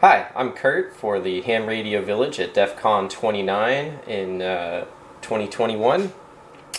Hi, I'm Kurt for the Ham Radio Village at DEF CON 29 in uh, 2021,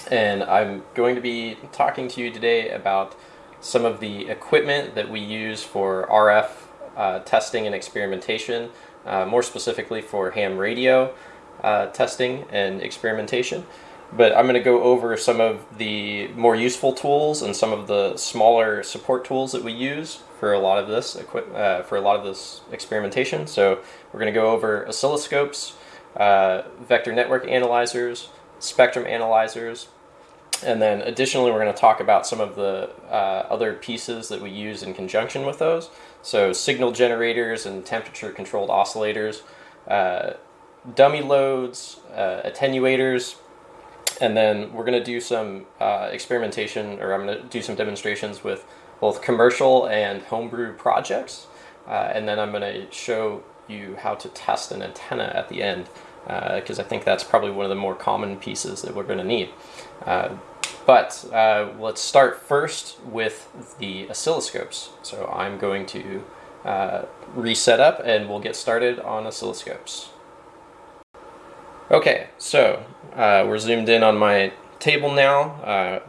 and I'm going to be talking to you today about some of the equipment that we use for RF uh, testing and experimentation, uh, more specifically for ham radio uh, testing and experimentation. But I'm going to go over some of the more useful tools and some of the smaller support tools that we use for a lot of this uh, for a lot of this experimentation. So we're going to go over oscilloscopes, uh, vector network analyzers, spectrum analyzers, and then additionally we're going to talk about some of the uh, other pieces that we use in conjunction with those. So signal generators and temperature controlled oscillators, uh, dummy loads, uh, attenuators, and then we're going to do some uh, experimentation or I'm going to do some demonstrations with both commercial and homebrew projects. Uh, and then I'm going to show you how to test an antenna at the end because uh, I think that's probably one of the more common pieces that we're going to need. Uh, but uh, let's start first with the oscilloscopes. So I'm going to reset up and we'll get started on oscilloscopes. Okay, so uh, we're zoomed in on my table now.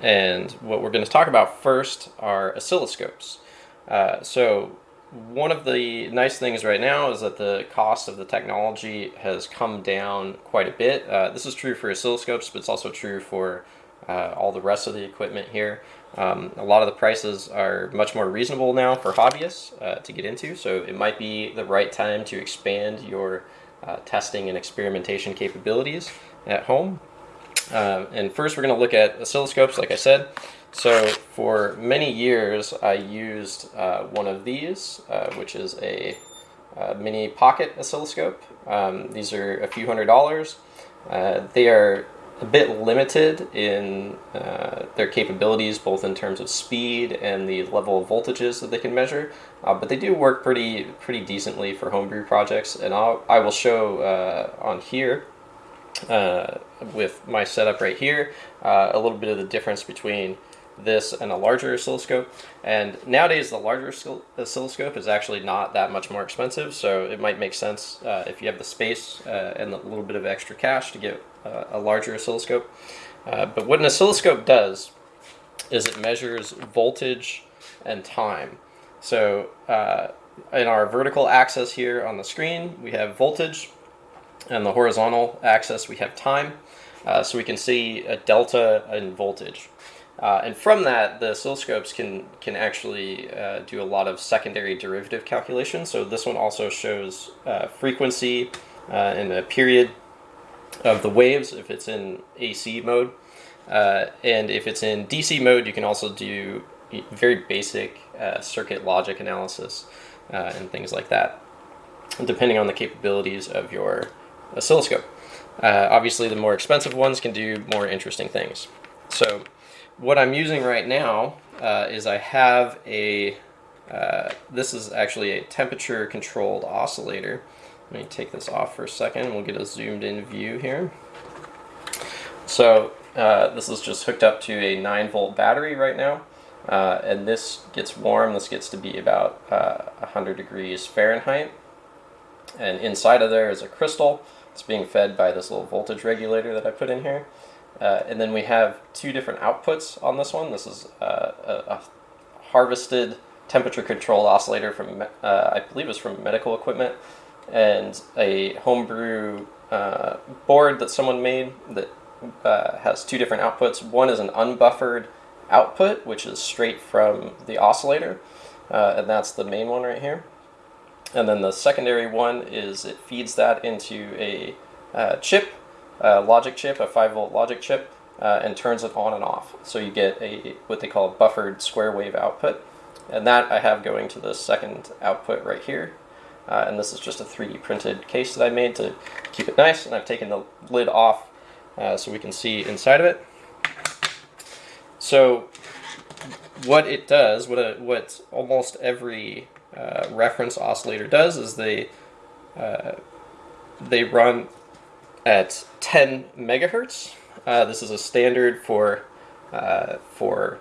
And what we're going to talk about first are oscilloscopes. Uh, so one of the nice things right now is that the cost of the technology has come down quite a bit. Uh, this is true for oscilloscopes, but it's also true for uh, all the rest of the equipment here. Um, a lot of the prices are much more reasonable now for hobbyists uh, to get into, so it might be the right time to expand your uh, testing and experimentation capabilities at home. Um, and first we're going to look at oscilloscopes, like I said. So for many years I used uh, one of these, uh, which is a, a, mini pocket oscilloscope. Um, these are a few hundred dollars. Uh, they are a bit limited in uh, their capabilities, both in terms of speed and the level of voltages that they can measure. Uh, but they do work pretty pretty decently for homebrew projects, and I'll, I will show uh, on here uh, with my setup right here, uh, a little bit of the difference between this and a larger oscilloscope. And nowadays, the larger oscilloscope is actually not that much more expensive, so it might make sense uh, if you have the space uh, and a little bit of extra cash to get uh, a larger oscilloscope. Uh, but what an oscilloscope does is it measures voltage and time. So in our vertical axis here on the screen, we have voltage, and the horizontal axis we have time. Uh, so we can see a delta in voltage. Uh, and from that, the oscilloscopes can, can actually uh, do a lot of secondary derivative calculations. So this one also shows uh, frequency uh, and the period of the waves if it's in AC mode. Uh, and if it's in DC mode, you can also do very basic circuit logic analysis and things like that, depending on the capabilities of your oscilloscope. Uh, obviously, the more expensive ones can do more interesting things. So what I'm using right now uh, is I have a, uh, this is actually a temperature controlled oscillator. Let me take this off for a second. We'll get a zoomed in view here. So uh, this is just hooked up to a 9 volt battery right now. Uh, and this gets warm. This gets to be about 100 uh, degrees Fahrenheit. And inside of there is a crystal it's being fed by this little voltage regulator that I put in here. Uh, and then we have two different outputs on this one. This is uh, a, a, harvested temperature control oscillator from, uh, I believe it's from medical equipment, and a homebrew uh, board that someone made that uh, has two different outputs. One is an unbuffered output, which is straight from the oscillator, uh, and that's the main one right here. And then the secondary one is it feeds that into a chip, a logic chip, a 5 volt logic chip, uh, and turns it on and off. So you get a what they call a buffered square wave output. And that I have going to the second output right here. Uh, and this is just a 3D printed case that I made to keep it nice. And I've taken the lid off uh, so we can see inside of it. So what it does, what, a, what almost every uh, reference oscillator does is they uh, they run at 10 megahertz. Uh, this is a standard for uh, for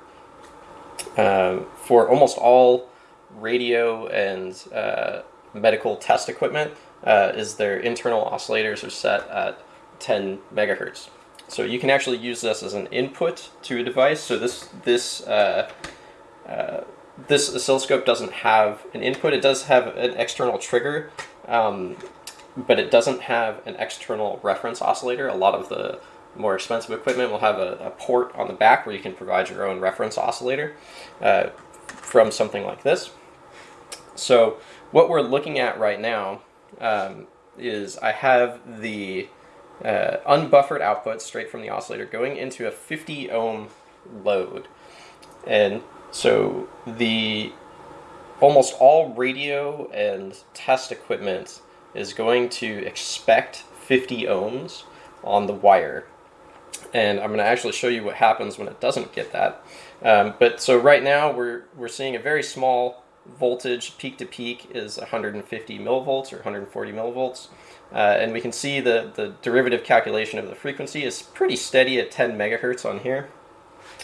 um, for almost all radio and uh, medical test equipment uh, is their internal oscillators are set at 10 megahertz. So you can actually use this as an input to a device. So this this uh, uh, this oscilloscope doesn't have an input. It does have an external trigger, um, but it doesn't have an external reference oscillator. A lot of the more expensive equipment will have a, a port on the back where you can provide your own reference oscillator uh, from something like this. So what we're looking at right now um, is I have the uh, unbuffered output straight from the oscillator going into a 50 ohm load. And so the almost all radio and test equipment is going to expect 50 ohms on the wire. And I'm going to actually show you what happens when it doesn't get that. Um, but so right now we're, we're seeing a very small voltage peak to peak is 150 millivolts or 140 millivolts. Uh, and we can see the, the derivative calculation of the frequency is pretty steady at 10 megahertz on here.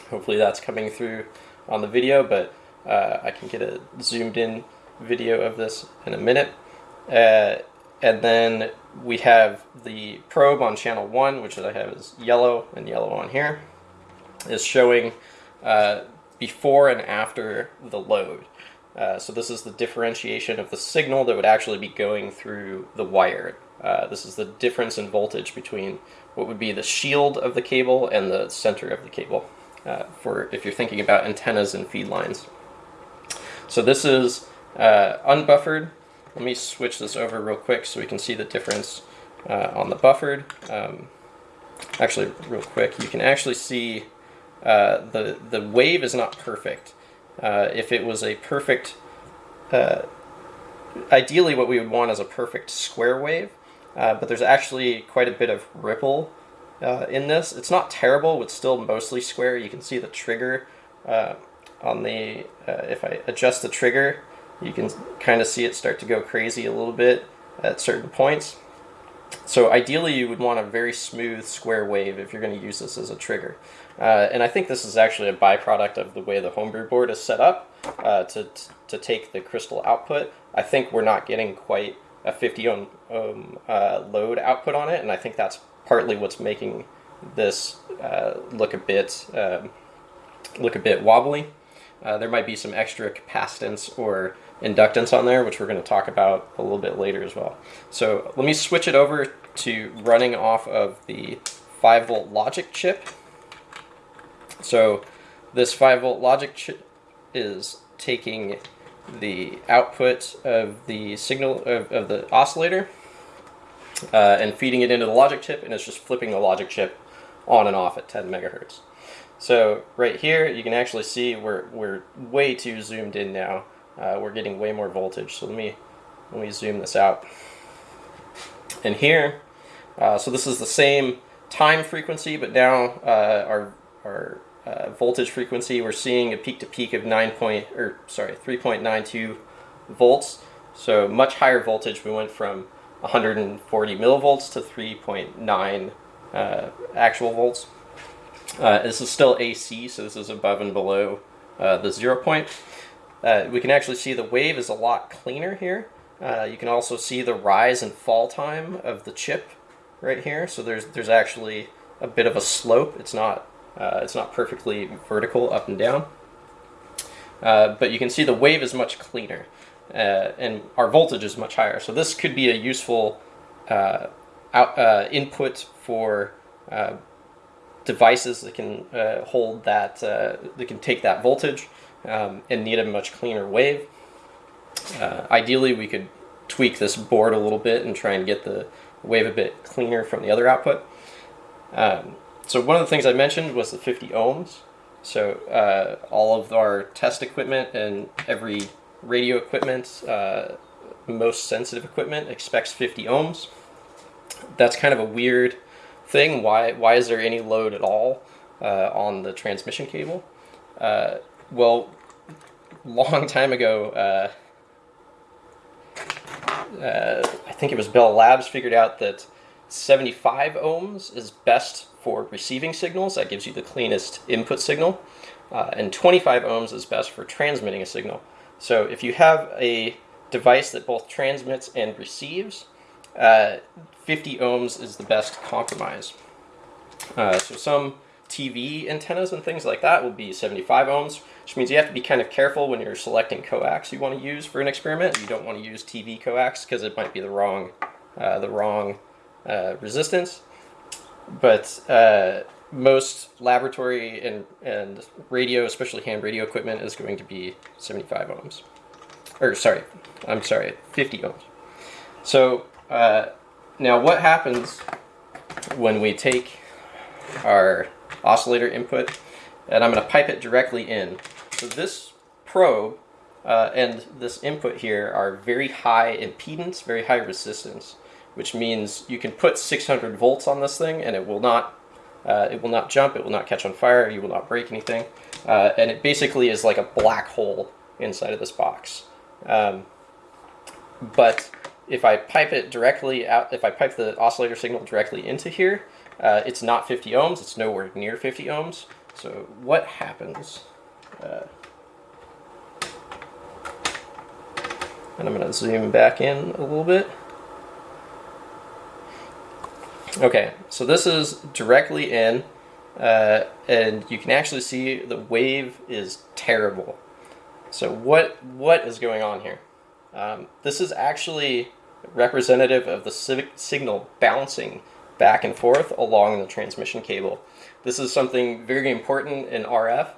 Hopefully that's coming through on the video, but uh, I can get a zoomed in video of this in a minute. Uh, and then we have the probe on channel 1, which I have is yellow and yellow on here, is showing uh, before and after the load. Uh, so this is the differentiation of the signal that would actually be going through the wire. Uh, this is the difference in voltage between what would be the shield of the cable and the center of the cable uh, for if you're thinking about antennas and feed lines. So this is uh, unbuffered. Let me switch this over real quick so we can see the difference uh, on the buffered. Um, actually, real quick, you can actually see the, the wave is not perfect. Uh, if it was a perfect, uh, ideally what we would want is a perfect square wave, uh, but there's actually quite a bit of ripple uh, in this. It's not terrible, it's still mostly square. You can see the trigger uh, on the, uh, if I adjust the trigger, you can kind of see it start to go crazy a little bit at certain points. So ideally you would want a very smooth square wave if you're going to use this as a trigger. Uh, and I think this is actually a byproduct of the way the homebrew board is set up uh, to, to take the crystal output. I think we're not getting quite a 50 ohm, ohm uh, load output on it, and I think that's partly what's making this uh, look a bit um, look a bit wobbly. Uh, there might be some extra capacitance or inductance on there, which we're going to talk about a little bit later as well. So let me switch it over to running off of the 5 volt logic chip. So this 5 volt logic chip is taking the output of the signal of, of the oscillator uh, and feeding it into the logic chip and it's just flipping the logic chip on and off at 10 megahertz. So right here you can actually see we're, we're way too zoomed in now. Uh, we're getting way more voltage. So let me, let me zoom this out. And here, uh, so this is the same time frequency, but now uh, our, our uh, voltage frequency, we're seeing a peak to peak of 9 point, or sorry, 3.92 volts. So much higher voltage. We went from 140 millivolts to 3.9 uh, actual volts. Uh, this is still AC, so this is above and below uh, the zero point. Uh, we can actually see the wave is a lot cleaner here. Uh, you can also see the rise and fall time of the chip right here. So there's there's actually a bit of a slope. It's not uh, it's not perfectly vertical up and down. Uh, but you can see the wave is much cleaner uh, and our voltage is much higher. So this could be a useful uh, out, input for devices that can hold that, that can take that voltage um, and need a much cleaner wave. ideally, we could tweak this board a little bit and try and get the wave a bit cleaner from the other output. Um, so one of the things I mentioned was the 50 ohms. So uh, all of our test equipment and every radio equipment, uh, most sensitive equipment expects 50 ohms. That's kind of a weird thing. Why, why is there any load at all uh, on the transmission cable? Well, long time ago, uh, uh, I think it was Bell Labs figured out that 75 ohms is best for receiving signals. That gives you the cleanest input signal. Uh, and 25 ohms is best for transmitting a signal. So if you have a device that both transmits and receives, uh, 50 ohms is the best compromise. Uh, so some TV antennas and things like that will be 75 ohms, which means you have to be kind of careful when you're selecting coax you want to use for an experiment. You don't want to use TV coax because it might be the wrong, uh, the wrong uh, resistance. But uh, most laboratory and, and radio, especially ham radio equipment, is going to be 75 ohms. Or sorry, I'm sorry, 50 ohms. So uh, now what happens when we take our oscillator input and I'm going to pipe it directly in. So this probe uh, and this input here are very high impedance, very high resistance, which means you can put 600 volts on this thing and it will not uh, it will not jump, it will not catch on fire, you will not break anything. Uh, and it basically is like a black hole inside of this box. Um, but if I pipe it directly out, if I pipe the oscillator signal directly into here, uh, it's not 50 ohms, it's nowhere near 50 ohms. So what happens? Uh, and I'm going to zoom back in a little bit. Okay, so this is directly in, uh, and you can actually see the wave is terrible. So what what is going on here? Um, this is actually representative of the signal bouncing back and forth along the transmission cable. This is something very important in RF,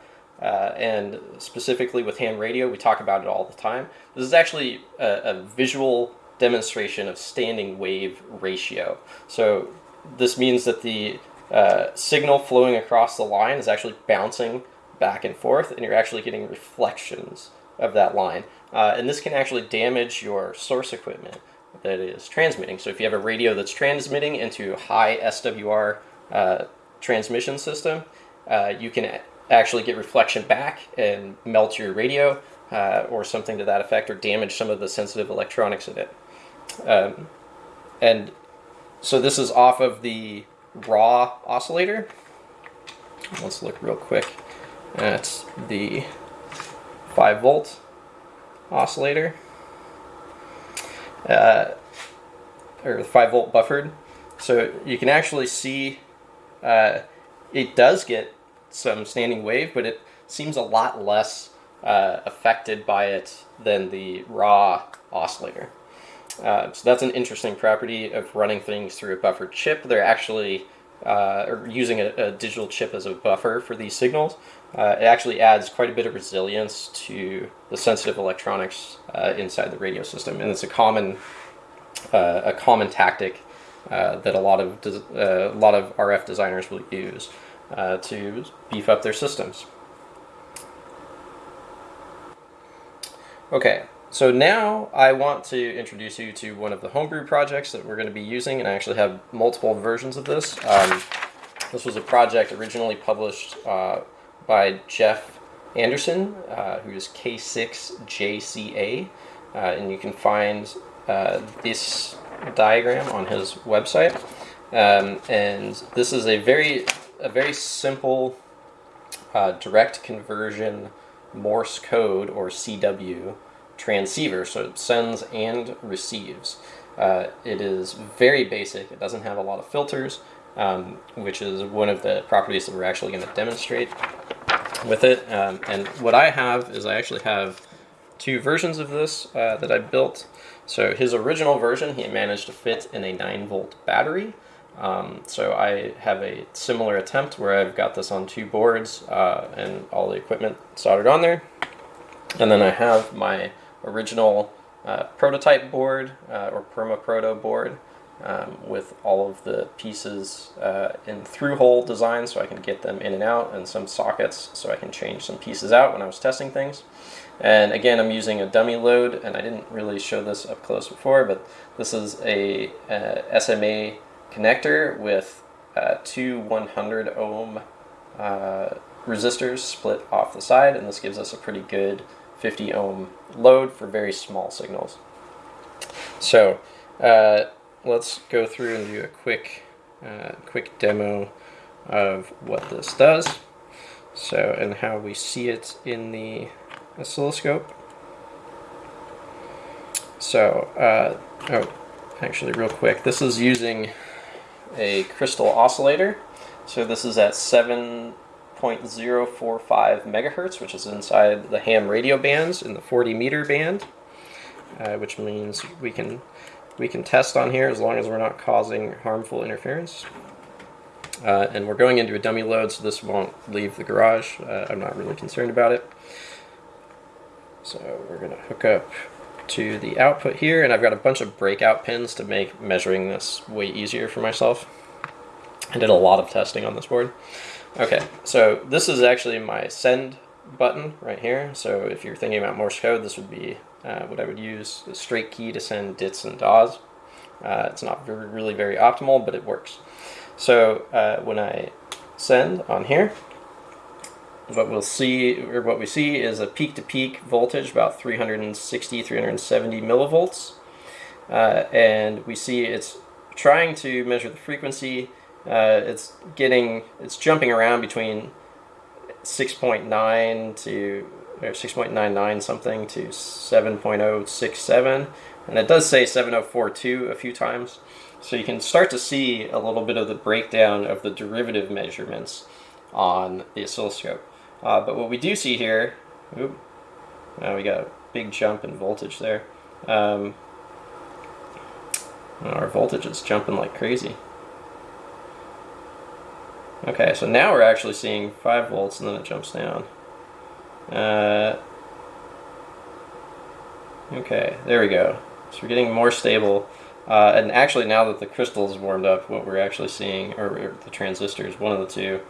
uh, and specifically with ham radio, we talk about it all the time. This is actually a, a visual demonstration of standing wave ratio. So this means that the uh, signal flowing across the line is actually bouncing back and forth, and you're actually getting reflections of that line. Uh, and this can actually damage your source equipment that is transmitting. So if you have a radio that's transmitting into high SWR uh, transmission system, uh, you can actually get reflection back and melt your radio uh, or something to that effect or damage some of the sensitive electronics in it. Um, and so this is off of the raw oscillator. Let's look real quick at the 5 volt oscillator. Uh, or 5 volt buffered. So you can actually see uh, it does get some standing wave, but it seems a lot less uh, affected by it than the raw oscillator. Uh, so that's an interesting property of running things through a buffered chip. They're actually uh, using a, a, digital chip as a buffer for these signals. Uh, it actually adds quite a bit of resilience to the sensitive electronics uh, inside the radio system, and it's a common uh, a common tactic uh, that a lot of a lot of RF designers will use to beef up their systems. Okay, so now I want to introduce you to one of the homebrew projects that we're going to be using, and I actually have multiple versions of this. Um, this was a project originally published uh, by Jeff Anderson, uh, who is K6JCA, uh, and you can find uh, this diagram on his website. Um, and this is a very, a very simple uh, direct conversion Morse code or CW transceiver, so it sends and receives. Uh, it is very basic. It doesn't have a lot of filters, um, which is one of the properties that we're actually going to demonstrate with it. Um, and what I have is I actually have two versions of this uh, that I built. So his original version, he managed to fit in a 9 volt battery. Um, so I have a similar attempt where I've got this on two boards uh, and all the equipment soldered on there. And then I have my original uh, prototype board uh, or perma-proto board um, with all of the pieces uh, in through-hole design so I can get them in and out and some sockets so I can change some pieces out when I was testing things. And again, I'm using a dummy load, and I didn't really show this up close before, but this is a, a SMA connector with uh, two 100 ohm uh, resistors split off the side, and this gives us a pretty good 50 ohm load for very small signals. So uh, let's go through and do a quick, uh, quick demo of what this does. So, and how we see it in the oscilloscope. So, uh, oh, actually, real quick, this is using a crystal oscillator. So this is at 7.045 megahertz, which is inside the ham radio bands in the 40 meter band, uh, which means we can we can test on here as long as we're not causing harmful interference. Uh, and we're going into a dummy load, so this won't leave the garage. Uh, I'm not really concerned about it. So we're going to hook up to the output here, and I've got a bunch of breakout pins to make measuring this way easier for myself. I did a lot of testing on this board. Okay, so this is actually my send button right here. So if you're thinking about Morse code, this would be uh, what I would use, a straight key to send dits and dahs. Uh, it's not very, really very optimal, but it works. So uh, when I send on here, what we'll see, or what we see is a peak-to-peak -peak voltage, about 360, 370 millivolts. Uh, and we see it's trying to measure the frequency. Uh, it's getting, it's jumping around between 6.9 to or 6.99 something to 7.067 and it does say 7042 a few times. So you can start to see a little bit of the breakdown of the derivative measurements on the oscilloscope. Uh, but what we do see here ooh, now we got a big jump in voltage there. Um, our voltage is jumping like crazy. Okay so now we're actually seeing 5 volts and then it jumps down uh, okay, there we go. So we're getting more stable. Uh, and actually, now that the crystal is warmed up, what we're actually seeing, or, or, the transistors, one of the two,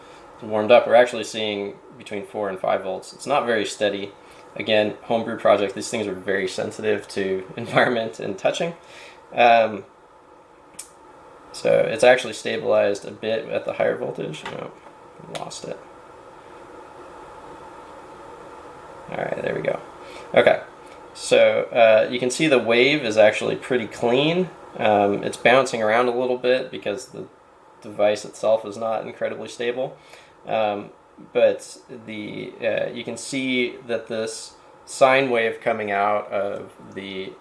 warmed up, we're actually seeing between 4 and 5 volts. It's not very steady. Again, homebrew project, these things are very sensitive to environment and touching. Um, so it's actually stabilized a bit at the higher voltage. Oh, lost it. All right, there we go. Okay, so uh, you can see the wave is actually pretty clean. Um, it's bouncing around a little bit because the device itself is not incredibly stable. Um, but the uh, you can see that this sine wave coming out of the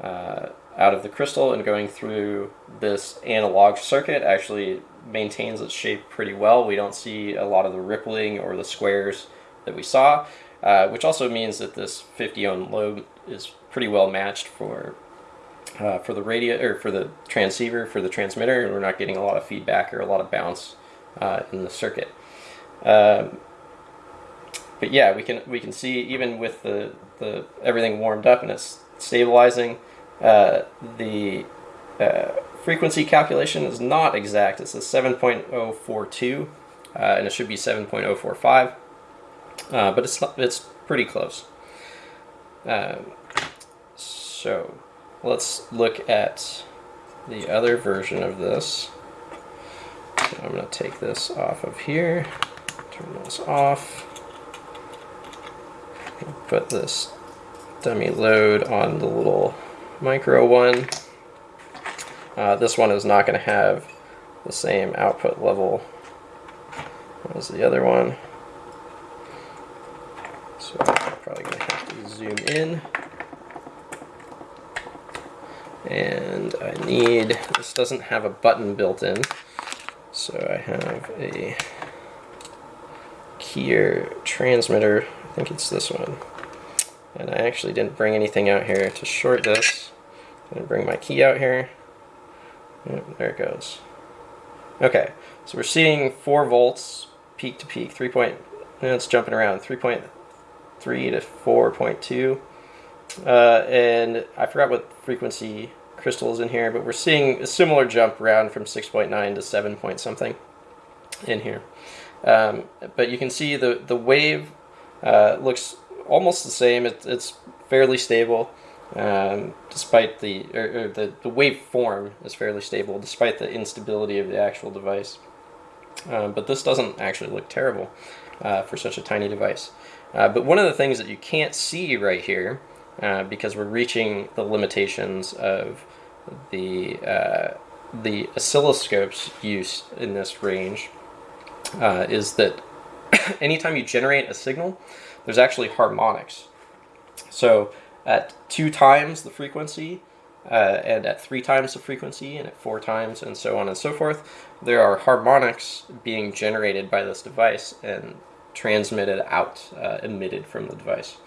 uh, out of the crystal and going through this analog circuit actually maintains its shape pretty well. We don't see a lot of the rippling or the squares that we saw. Uh, which also means that this 50 ohm load is pretty well matched for uh, for the radio or for the transceiver for the transmitter, and we're not getting a lot of feedback or a lot of bounce uh, in the circuit. Um, but yeah, we can we can see even with the the everything warmed up and it's stabilizing, uh, the uh, frequency calculation is not exact. It's a 7.042, uh, and it should be 7.045 uh, but it's it's pretty close. Um, so let's look at the other version of this. So I'm going to take this off of here, turn this off, put this dummy load on the little micro one. Uh, this one is not going to have the same output level as the other one. So I'm probably going to have to zoom in. And I need, this doesn't have a button built in, so I have a keyer transmitter, I think it's this one. And I actually didn't bring anything out here to short this. I'm to bring my key out here. Yep, there it goes. Okay, so we're seeing 4 volts peak to peak, 3 point, it's jumping around, 3.3 3 to 4.2. Uh, and I forgot what frequency crystal is in here, but we're seeing a similar jump around from 6.9 to 7 point something in here. Um, but you can see the, the wave uh, looks almost the same. It, it's fairly stable, um, despite the, or, or the, the wave form is fairly stable, despite the instability of the actual device. Um, but this doesn't actually look terrible uh, for such a tiny device. Uh, but one of the things that you can't see right here, uh, because we're reaching the limitations of the uh, the oscilloscope's use in this range, uh, is that anytime you generate a signal, there's actually harmonics. So at two times the frequency, uh, and at three times the frequency, and at four times, and so on and so forth, there are harmonics being generated by this device and transmitted out, uh, emitted from the device.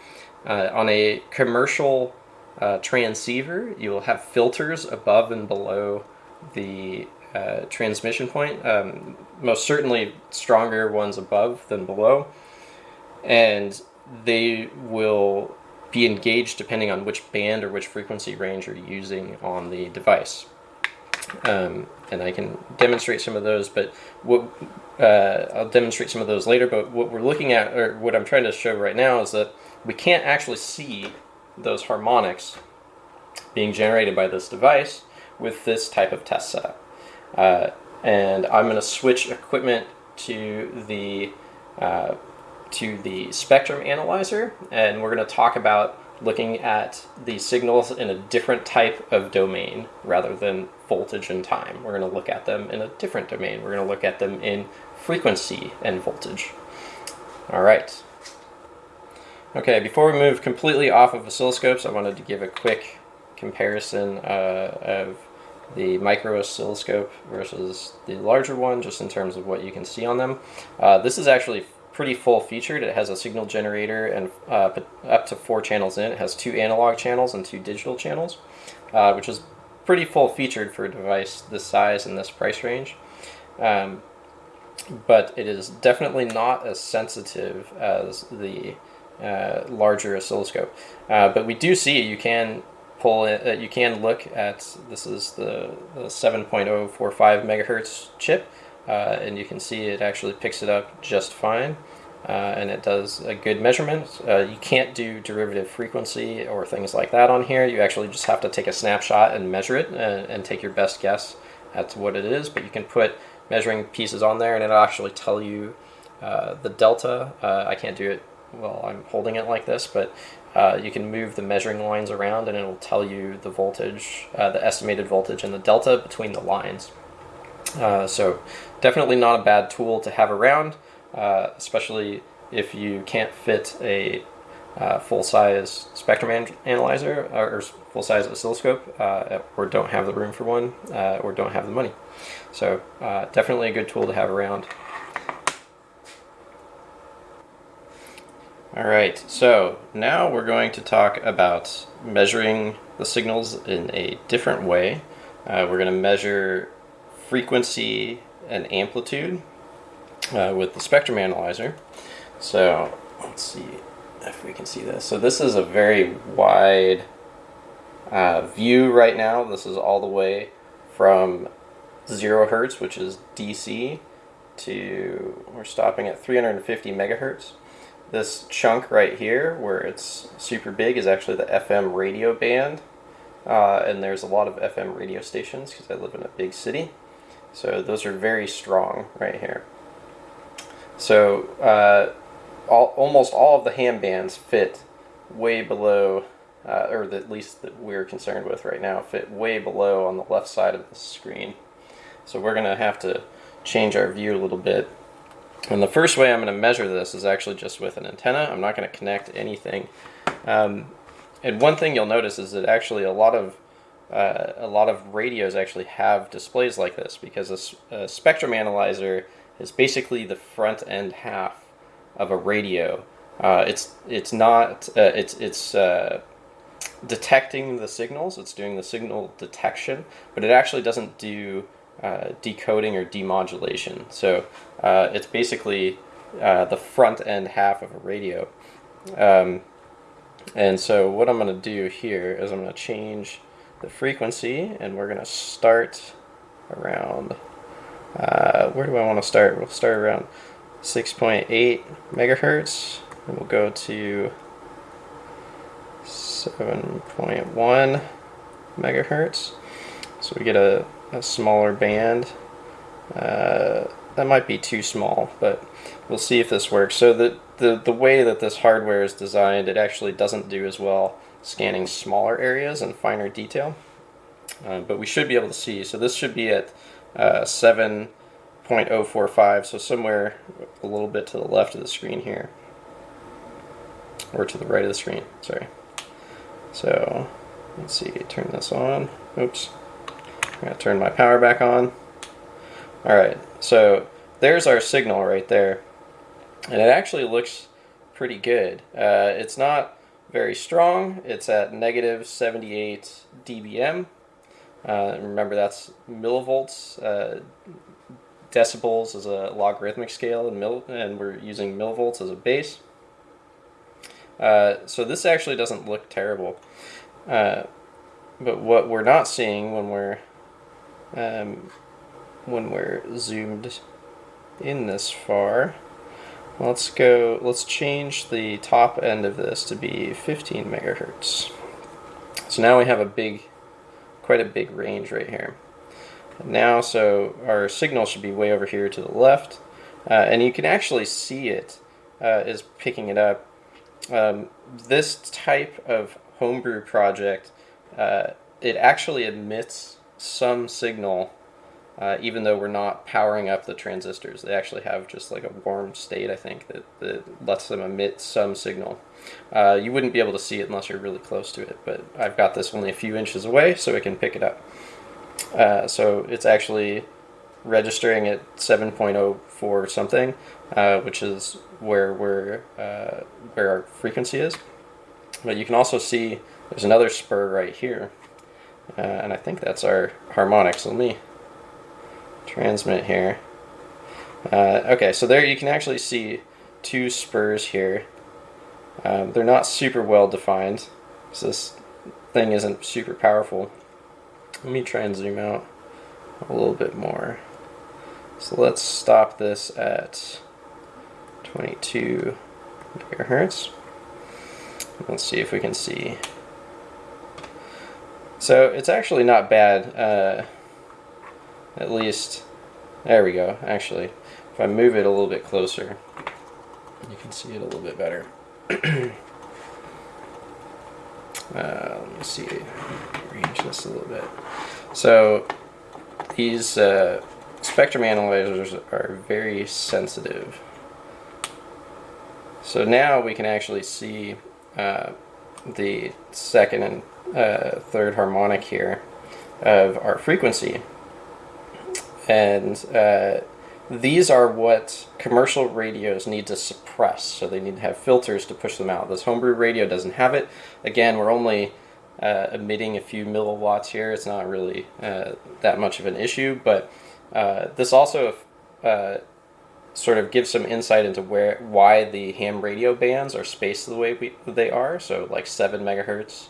Uh, on a commercial uh, transceiver, you will have filters above and below the uh, transmission point. Um, most certainly stronger ones above than below. And they will be engaged depending on which band or which frequency range you're using on the device. Um, and I can demonstrate some of those, but what uh, I'll demonstrate some of those later. But what we're looking at, or what I'm trying to show right now, is that we can't actually see those harmonics being generated by this device with this type of test setup. Uh, and I'm going to switch equipment to the uh, to the spectrum analyzer, and we're going to talk about looking at the signals in a different type of domain rather than voltage and time. We're going to look at them in a different domain. We're going to look at them in frequency and voltage. All right. Okay, before we move completely off of oscilloscopes, I wanted to give a quick comparison uh, of the micro oscilloscope versus the larger one, just in terms of what you can see on them. Uh, this is actually pretty full featured. It has a signal generator and uh, up to four channels in. It has two analog channels and two digital channels, uh, which is pretty full featured for a device this size and this price range. Um, but it is definitely not as sensitive as the uh, larger oscilloscope. Uh, but we do see you can pull it, uh, you can look at, this is the, the 7.045 megahertz chip, uh, and you can see it actually picks it up just fine. Uh, and it does a good measurement. Uh, you can't do derivative frequency or things like that on here. You actually just have to take a snapshot and measure it and, and take your best guess at what it is. But you can put measuring pieces on there and it'll actually tell you uh, the delta. Uh, I can't do it while I'm holding it like this, but uh, you can move the measuring lines around and it'll tell you the voltage, uh, the estimated voltage and the delta between the lines. Uh, so definitely not a bad tool to have around, uh, especially if you can't fit a uh, full-size spectrum an analyzer or full-size oscilloscope uh, or don't have the room for one or don't have the money. So definitely a good tool to have around. All right, so now we're going to talk about measuring the signals in a different way. Uh, we're going to measure frequency and amplitude uh, with the spectrum analyzer. So let's see if we can see this. So this is a very wide uh, view right now. This is all the way from zero hertz, which is DC, to we're stopping at 350 megahertz. This chunk right here, where it's super big, is actually the FM radio band. Uh, and there's a lot of FM radio stations because I live in a big city. So those are very strong right here. So uh, all, almost all of the ham bands fit way below, uh, or at least that we're concerned with right now, fit way below on the left side of the screen. So we're going to have to change our view a little bit and the first way I'm going to measure this is actually just with an antenna. I'm not going to connect anything. Um, and one thing you'll notice is that actually a lot of uh, a lot of radios actually have displays like this because a, a, spectrum analyzer is basically the front end half of a radio. Uh, it's it's not uh, it's it's uh, detecting the signals. It's doing the signal detection, but it actually doesn't do uh, decoding or demodulation. So uh, it's basically uh, the front end half of a radio. Um, and so what I'm going to do here is I'm going to change the frequency and we're going to start around, uh, where do I want to start? We'll start around 6.8 megahertz and we'll go to 7.1 megahertz. So we get a a smaller band. Uh, that might be too small, but we'll see if this works. So the, the, the way that this hardware is designed, it actually doesn't do as well scanning smaller areas and finer detail. Uh, but we should be able to see. So this should be at uh, 7.045, so somewhere a little bit to the left of the screen here. Or to the right of the screen, sorry. So let's see, turn this on. Oops. I'm gonna turn my power back on. All right, so there's our signal right there. And it actually looks pretty good. Uh, it's not very strong. It's at negative 78 dBm. Uh, remember that's millivolts. Uh, decibels is a logarithmic scale, and, mil- and we're using millivolts as a base. Uh, so this actually doesn't look terrible. Uh, but what we're not seeing when we're um, when we're zoomed in this far, let's go. Let's change the top end of this to be 15 megahertz. So now we have a big, quite a big range right here. Now, so our signal should be way over here to the left, uh, and you can actually see it uh, is picking it up. Um, this type of homebrew project, uh, it actually emits some signal uh, even though we're not powering up the transistors. They actually have just like a warm state, I think, that, that lets them emit some signal. Uh, you wouldn't be able to see it unless you're really close to it, but I've got this only a few inches away so it can pick it up. Uh, so it's actually registering at 7.04 something, uh, which is where we're, uh, where our frequency is. But you can also see there's another spur right here. Uh, and I think that's our harmonic. So let me transmit here. Uh, okay, so there you can actually see two spurs here. Um, they're not super well defined, so this thing isn't super powerful. Let me try and zoom out a little bit more. So let's stop this at 22 megahertz. Let's see if we can see. So it's actually not bad. Uh, at least, there we go, actually. If I move it a little bit closer, you can see it a little bit better. uh, let me see, range this a little bit. So these uh, spectrum analyzers are very sensitive. So now we can actually see uh, the second and uh, third harmonic here of our frequency and uh, these are what commercial radios need to suppress. So they need to have filters to push them out. This homebrew radio doesn't have it. Again, we're only uh, emitting a few milliwatts here. It's not really uh, that much of an issue, but uh, this also uh, sort of gives some insight into where why the ham radio bands are spaced the way we, they are. So like seven megahertz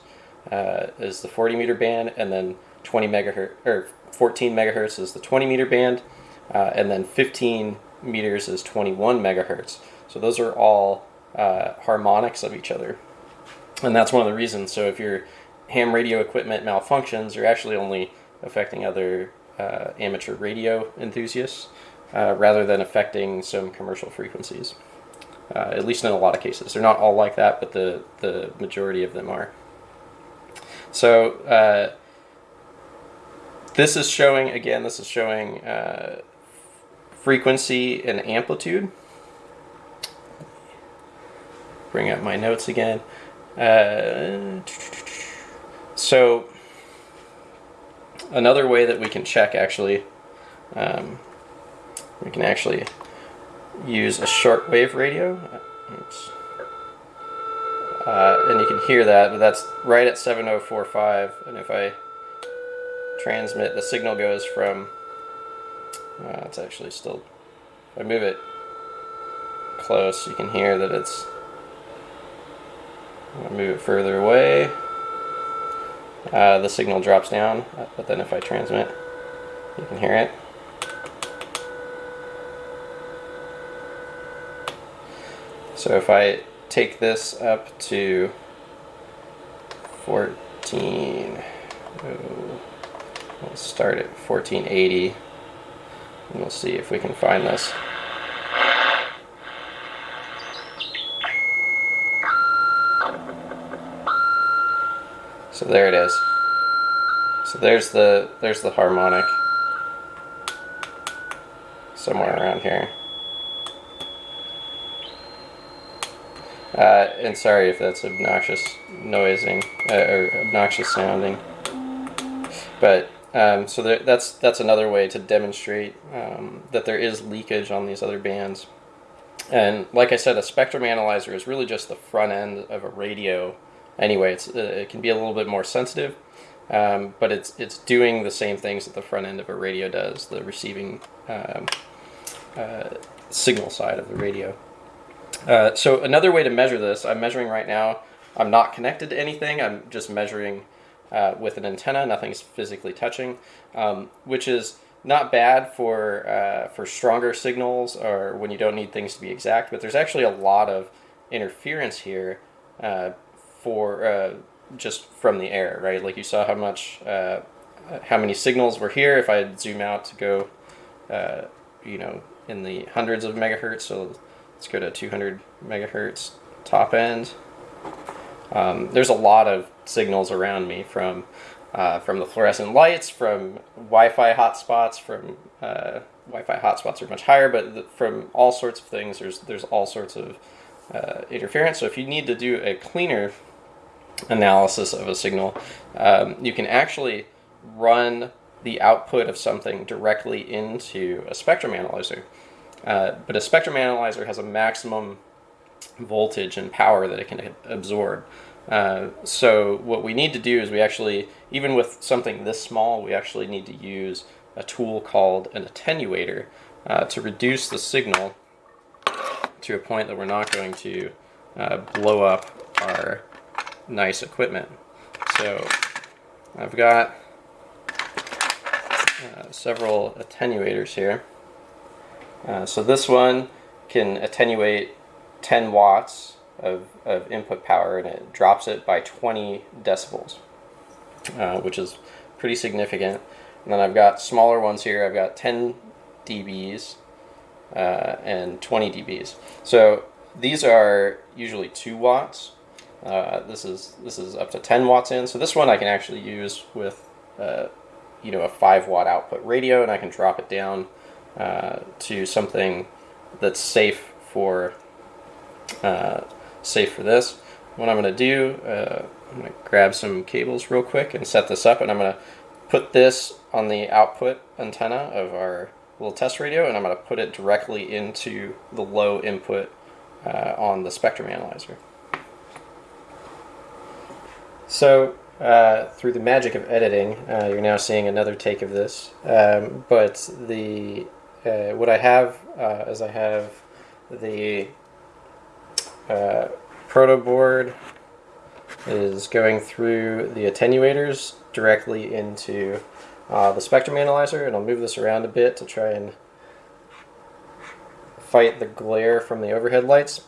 uh, is the 40 meter band, and then 20 megahertz or 14 megahertz is the 20 meter band, uh, and then 15 meters is 21 megahertz. So those are all uh, harmonics of each other. And that's one of the reasons. So if your ham radio equipment malfunctions, you're actually only affecting other uh, amateur radio enthusiasts uh, rather than affecting some commercial frequencies. Uh, at least in a lot of cases. They're not all like that, but the, the majority of them are. So uh, this is showing, again, this is showing uh, frequency and amplitude. Bring up my notes again. Uh, so another way that we can check actually, um, we can actually use a shortwave radio. Oops. Uh, and you can hear that, but that's right at 7045. And if I transmit, the signal goes from, uh, it's actually still, if I move it close, you can hear that it's, I move it further away, uh, the signal drops down, but then if I transmit, you can hear it. So if I take this up to 14, oh, We'll start at 1480 and we'll see if we can find this. So there it is. So there's the there's the harmonic somewhere around here. Uh, and sorry if that's obnoxious noising uh, or obnoxious sounding. But um, so there, that's that's another way to demonstrate um, that there is leakage on these other bands. And like I said, a spectrum analyzer is really just the front end of a radio. Anyway, it's, uh, it can be a little bit more sensitive, um, but it's it's doing the same things that the front end of a radio does, the receiving um, uh, signal side of the radio. Uh, so another way to measure this, I'm measuring right now. I'm not connected to anything. I'm just measuring uh, with an antenna. Nothing's physically touching, um, which is not bad for uh, for stronger signals or when you don't need things to be exact. But there's actually a lot of interference here uh, for uh, just from the air, right? Like you saw how much uh, how many signals were here. If I zoom out to go, uh, you know, in the hundreds of megahertz. So let's go to 200 megahertz top end. Um, there's a lot of signals around me from uh, from the fluorescent lights, from Wi-Fi hotspots, from uh, Wi-Fi hotspots are much higher, but the, from all sorts of things, there's there's all sorts of uh, interference. So if you need to do a cleaner analysis of a signal, um, you can actually run the output of something directly into a spectrum analyzer. Uh, but a spectrum analyzer has a maximum voltage and power that it can absorb. Uh, so what we need to do is we actually, even with something this small, we actually need to use a tool called an attenuator uh, to reduce the signal to a point that we're not going to uh, blow up our nice equipment. So I've got uh, several attenuators here. Uh, so this one can attenuate 10 watts of, of input power and it drops it by 20 decibels, uh, which is pretty significant. And then I've got smaller ones here. I've got 10 dBs uh, and 20 dBs. So these are usually 2 watts. Uh, this is this is up to 10 watts in. So this one I can actually use with uh, you know a 5 watt output radio, and I can drop it down uh, to something that's safe for uh, safe for this. What I'm going to do, uh, I'm going to grab some cables real quick and set this up, and I'm going to put this on the output antenna of our little test radio, and I'm going to put it directly into the low input uh, on the spectrum analyzer. So uh, through the magic of editing, uh, you're now seeing another take of this. Um, but the uh, what I have uh, is I have the uh, proto board is going through the attenuators directly into uh, the spectrum analyzer and I'll move this around a bit to try and fight the glare from the overhead lights.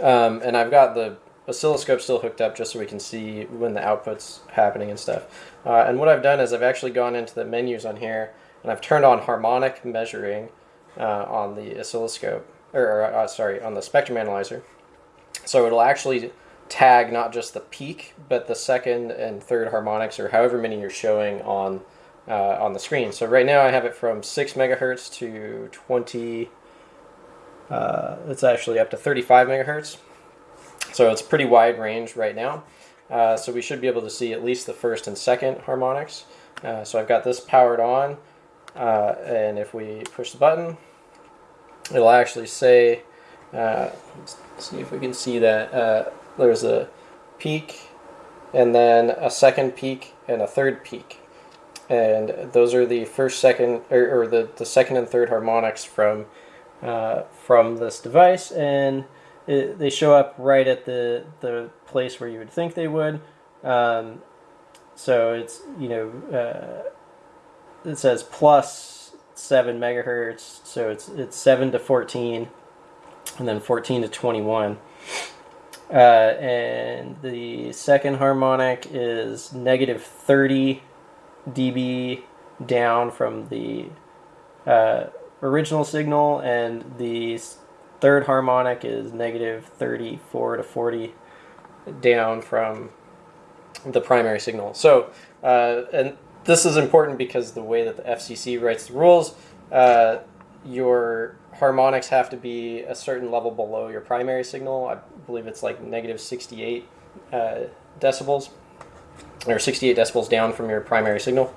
Um, and I've got the oscilloscope still hooked up just so we can see when the output's happening and stuff. Uh, and what I've done is I've actually gone into the menus on here and I've turned on harmonic measuring uh, on the oscilloscope or, or uh, sorry on the spectrum analyzer so it'll actually tag not just the peak, but the second and third harmonics, or however many you're showing on uh, on the screen. So right now I have it from 6 megahertz to 20, uh, it's actually up to 35 megahertz. So it's pretty wide range right now. Uh, so we should be able to see at least the first and second harmonics. Uh, so I've got this powered on, uh, and if we push the button, it'll actually say uh, see if we can see that. Uh, there's a peak, and then a second peak, and a third peak. And those are the first, second, or, or the, the second and third harmonics from uh, from this device, and it, they show up right at the the place where you would think they would. Um, so it's you know uh, it says plus seven megahertz, so it's it's seven to fourteen and then 14 to 21. Uh, and the second harmonic is negative 30 dB down from the uh, original signal, and the third harmonic is negative 34 to 40 down from the primary signal. So, uh, and this is important because the way that the FCC writes the rules, uh, your harmonics have to be a certain level below your primary signal. I believe it's like negative 68 uh, decibels, or 68 decibels down from your primary signal.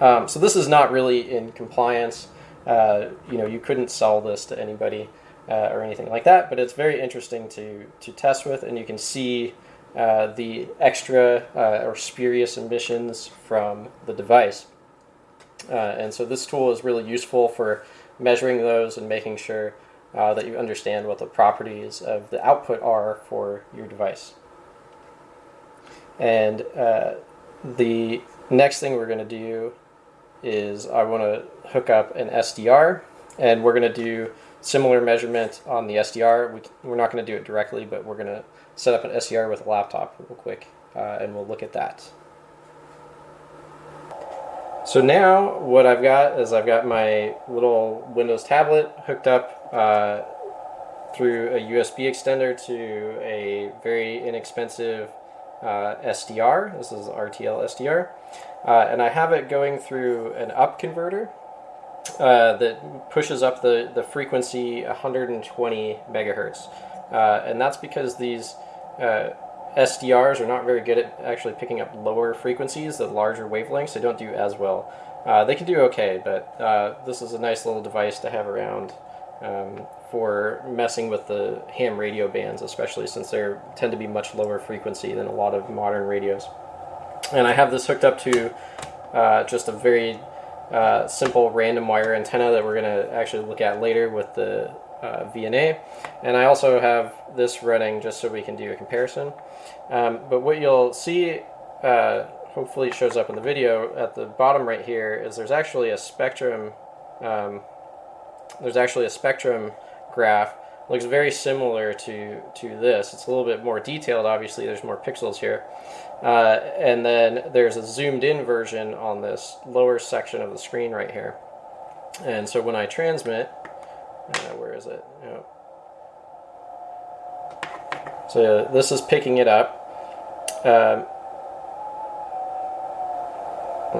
Um, so this is not really in compliance. Uh, you know, you couldn't sell this to anybody uh, or anything like that, but it's very interesting to, to test with, and you can see uh, the extra uh, or spurious emissions from the device. Uh, and so this tool is really useful for measuring those and making sure uh, that you understand what the properties of the output are for your device. And uh, the next thing we're going to do is I want to hook up an SDR and we're going to do similar measurement on the SDR. We, we're not going to do it directly, but we're going to set up an SDR with a laptop real quick uh, and we'll look at that. So now what I've got is I've got my little Windows tablet hooked up uh, through a USB extender to a very inexpensive uh, SDR. This is RTL SDR. Uh, and I have it going through an up converter uh, that pushes up the, the frequency 120 megahertz. Uh, and that's because these uh, SDRs are not very good at actually picking up lower frequencies, the larger wavelengths. They don't do as well. Uh, they can do okay, but uh, this is a nice little device to have around um, for messing with the ham radio bands, especially since they tend to be much lower frequency than a lot of modern radios. And I have this hooked up to uh, just a very uh, simple random wire antenna that we're going to actually look at later with the uh, VNA. And I also have this running just so we can do a comparison. Um, but what you'll see, uh, hopefully shows up in the video, at the bottom right here is there's actually a spectrum, um, there's actually a spectrum graph. Looks very similar to, to this. It's a little bit more detailed, obviously, there's more pixels here. Uh, and then there's a zoomed in version on this lower section of the screen right here. And so when I transmit, uh, where is it? Oh. So this is picking it up. Um,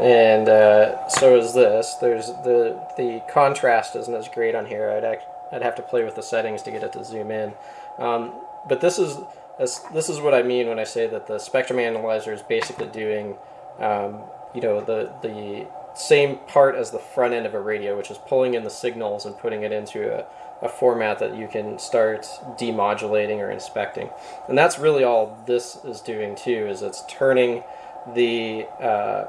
and uh, so is this. There's the the contrast isn't as great on here. I'd act, I'd have to play with the settings to get it to zoom in. Um, but this is this, this is what I mean when I say that the spectrum analyzer is basically doing um, you know the the same part as the front end of a radio, which is pulling in the signals and putting it into a, a format that you can start demodulating or inspecting. And that's really all this is doing too, is it's turning the uh,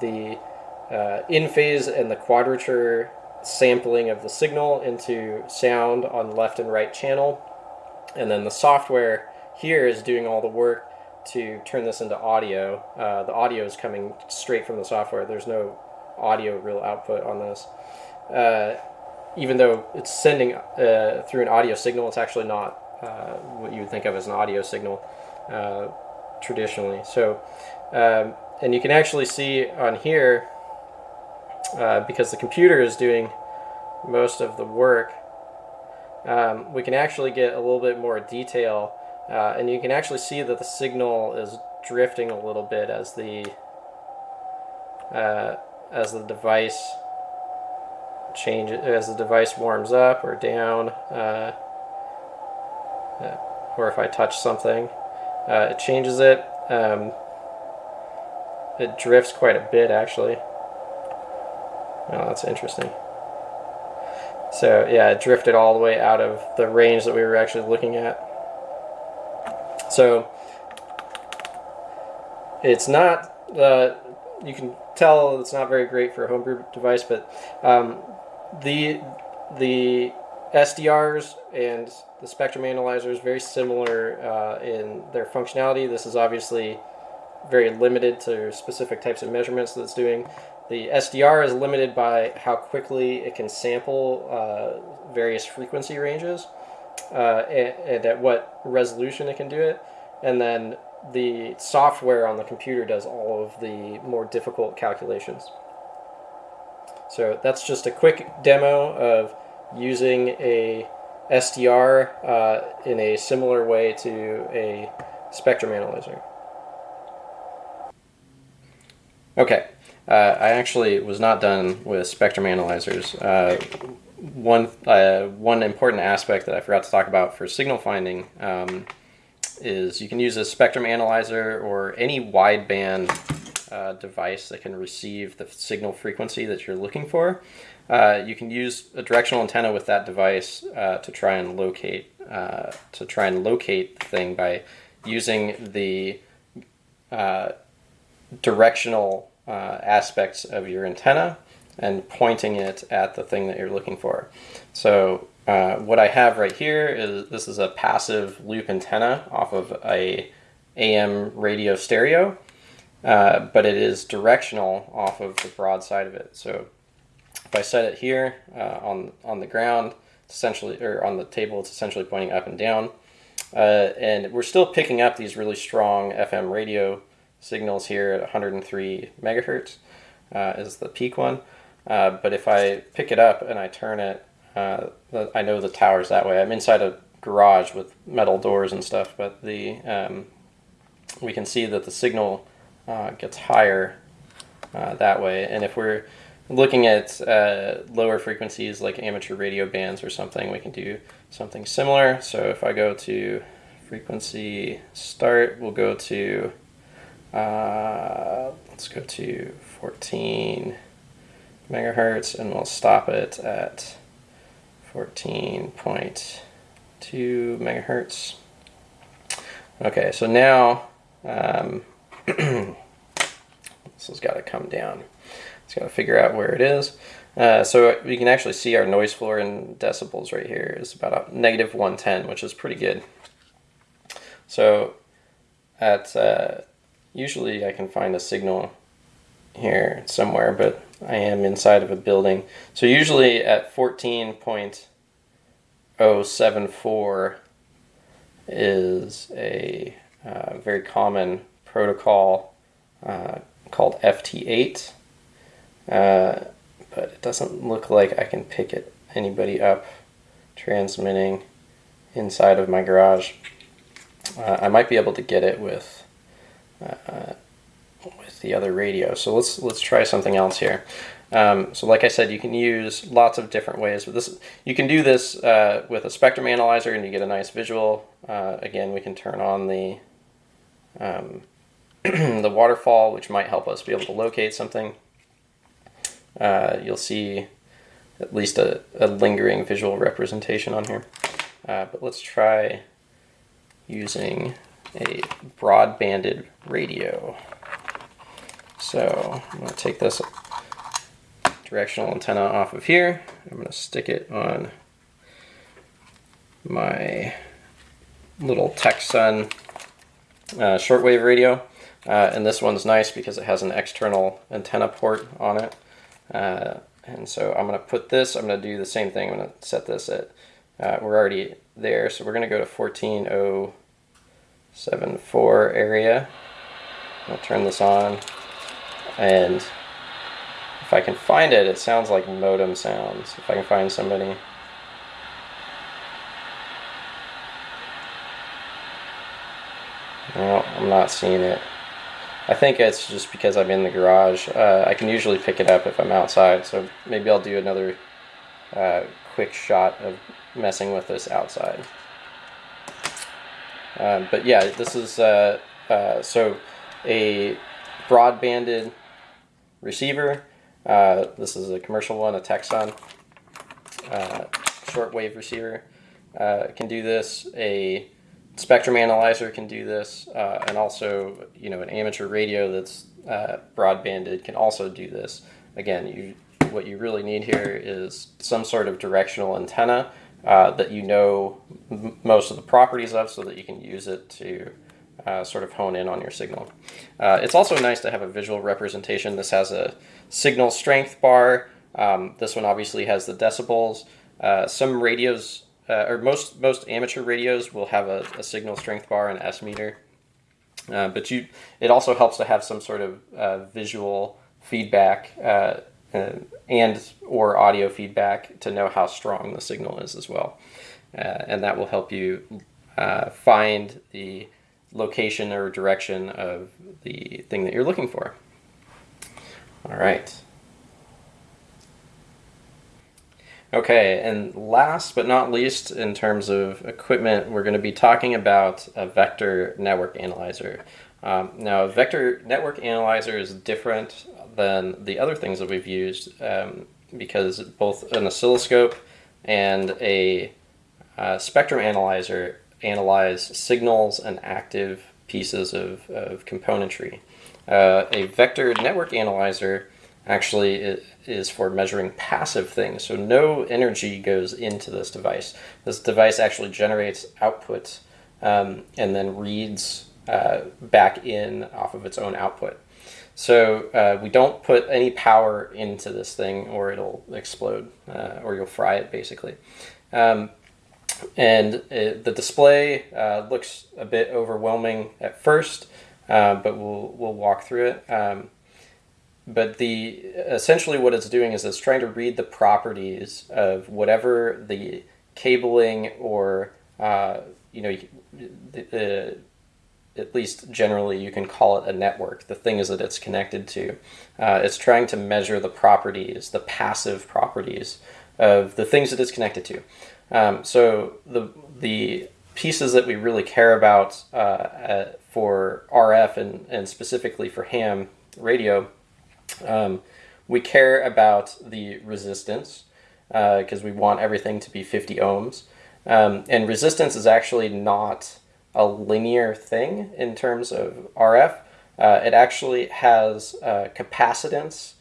the uh, in phase and the quadrature sampling of the signal into sound on left and right channel. And then the software here is doing all the work to turn this into audio. Uh, the audio is coming straight from the software. There's no audio real output on this. Uh, even though it's sending uh, through an audio signal, it's actually not uh, what you would think of as an audio signal uh, traditionally. So, um, and you can actually see on here, uh, because the computer is doing most of the work, um, we can actually get a little bit more detail uh, and you can actually see that the signal is drifting a little bit as the uh, as the device changes as the device warms up or down uh, uh or if I touch something uh, it changes it um, it drifts quite a bit actually. Oh that's interesting. So yeah it drifted all the way out of the range that we were actually looking at. So it's not, uh, you can tell it's not very great for a homebrew device, but um, the, the SDRs and the spectrum analyzer is very similar uh, in their functionality. This is obviously very limited to specific types of measurements that it's doing. The SDR is limited by how quickly it can sample uh, various frequency ranges uh, and, and, at what resolution it can do it. And then the software on the computer does all of the more difficult calculations. So that's just a quick demo of using a SDR uh, in a similar way to a spectrum analyzer. Okay, uh, I actually was not done with spectrum analyzers. Uh, one uh, one important aspect that I forgot to talk about for signal finding um, is you can use a spectrum analyzer or any wideband uh, device that can receive the signal frequency that you're looking for. Uh, you can use a directional antenna with that device uh, to try and locate uh, to try and locate the thing by using the uh, directional uh, aspects of your antenna and pointing it at the thing that you're looking for. So uh, what I have right here is this is a passive loop antenna off of a AM radio stereo, uh, but it is directional off of the broad side of it. So if I set it here uh, on on the ground, essentially, or on the table, it's essentially pointing up and down. Uh, and we're still picking up these really strong FM radio signals here at 103 megahertz uh, is the peak one. But if I pick it up and I turn it, uh, I know the tower's that way. I'm inside a garage with metal doors and stuff, but the um, we can see that the signal uh, gets higher uh, that way. And if we're looking at uh, lower frequencies like amateur radio bands or something, we can do something similar. So if I go to frequency start, we'll go to, uh, let's go to 14 megahertz and we'll stop it at 14.2 megahertz. Okay, so now um, this has got to come down. It's got to figure out where it is. Uh, so we can actually see our noise floor in decibels right here is about negative 110, which is pretty good. So at uh, usually I can find a signal here somewhere, but I am inside of a building. So usually at 14.074 is a uh, very common protocol uh, called FT8. Uh, but it doesn't look like I can pick it anybody up transmitting inside of my garage. Uh, I might be able to get it with uh, with the other radio. So let's let's try something else here. Um, so like I said, you can use lots of different ways. But this you can do this uh, with a spectrum analyzer, and you get a nice visual. Uh, again, we can turn on the um, the waterfall, which might help us be able to locate something. Uh, you'll see at least a, a, lingering visual representation on here. Uh, but let's try using a broadbanded radio. So I'm going to take this directional antenna off of here. I'm going to stick it on my little Tecsun uh, shortwave radio. Uh, and this one's nice because it has an external antenna port on it. Uh, and so I'm going to put this, I'm going to do the same thing. I'm going to set this at, uh, we're already there. So we're going to go to 14074 area. I'll turn this on. And if I can find it, it sounds like modem sounds. If I can find somebody. No, I'm not seeing it. I think it's just because I'm in the garage. Uh, I can usually pick it up if I'm outside, so maybe I'll do another uh, quick shot of messing with this outside. Um, but yeah, this is uh, uh so a broadbanded receiver. Uh, this is a commercial one, a Tecsun uh, shortwave receiver. Uh, can do this. A spectrum analyzer can do this, uh, and also you know an amateur radio that's uh, broadbanded can also do this. Again, you what you really need here is some sort of directional antenna uh, that you know most of the properties of, so that you can use it to uh, sort of hone in on your signal. Uh, it's also nice to have a visual representation. This has a signal strength bar. Um, this one obviously has the decibels. Uh, some radios, uh, or most most amateur radios, will have a, a signal strength bar and S meter. Uh, but you, it also helps to have some sort of uh, visual feedback and or audio feedback to know how strong the signal is as well, and that will help you find the location or direction of the thing that you're looking for. All right. Okay, and last but not least, in terms of equipment, we're going to be talking about a vector network analyzer. Um, now, a vector network analyzer is different than the other things that we've used um, because both an oscilloscope and a uh, spectrum analyzer analyze signals and active pieces of, of componentry. Uh, a vector network analyzer actually is for measuring passive things. So no energy goes into this device. This device actually generates output um, and then reads uh, back in off of its own output. So uh, we don't put any power into this thing or it'll explode uh, or you'll fry it basically. Um, and it, the display uh, looks a bit overwhelming at first, uh, but we'll, we'll walk through it. Um, but the essentially what it's doing is it's trying to read the properties of whatever the cabling or uh, you know the, at least generally you can call it a network the thing is that it's connected to uh, it's trying to measure the properties the passive properties of the things that it's connected to um, so the the pieces that we really care about uh, uh for RF and, and specifically for ham radio um, we care about the resistance because uh, we want everything to be 50 ohms. Um, and resistance is actually not a linear thing in terms of RF. Uh, it actually has uh, capacitance,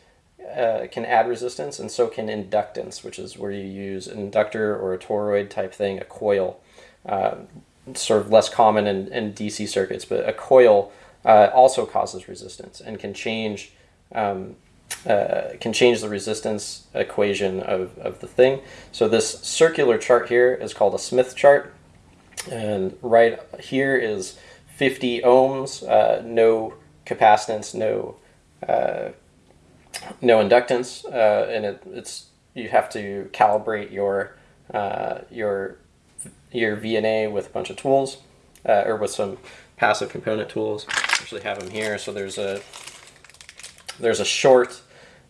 uh, can add resistance, and so can inductance, which is where you use an inductor or a toroid type thing, a coil. Uh, sort of less common in, in DC circuits, but a coil uh, also causes resistance and can change um, uh, can change the resistance equation of, of the thing. So this circular chart here is called a Smith chart. And right here is 50 ohms, uh, no capacitance, no uh, no inductance, uh, and it, it's you have to calibrate your uh, your your VNA with a bunch of tools, uh, or with some passive component tools. I actually have them here. So there's a there's a short,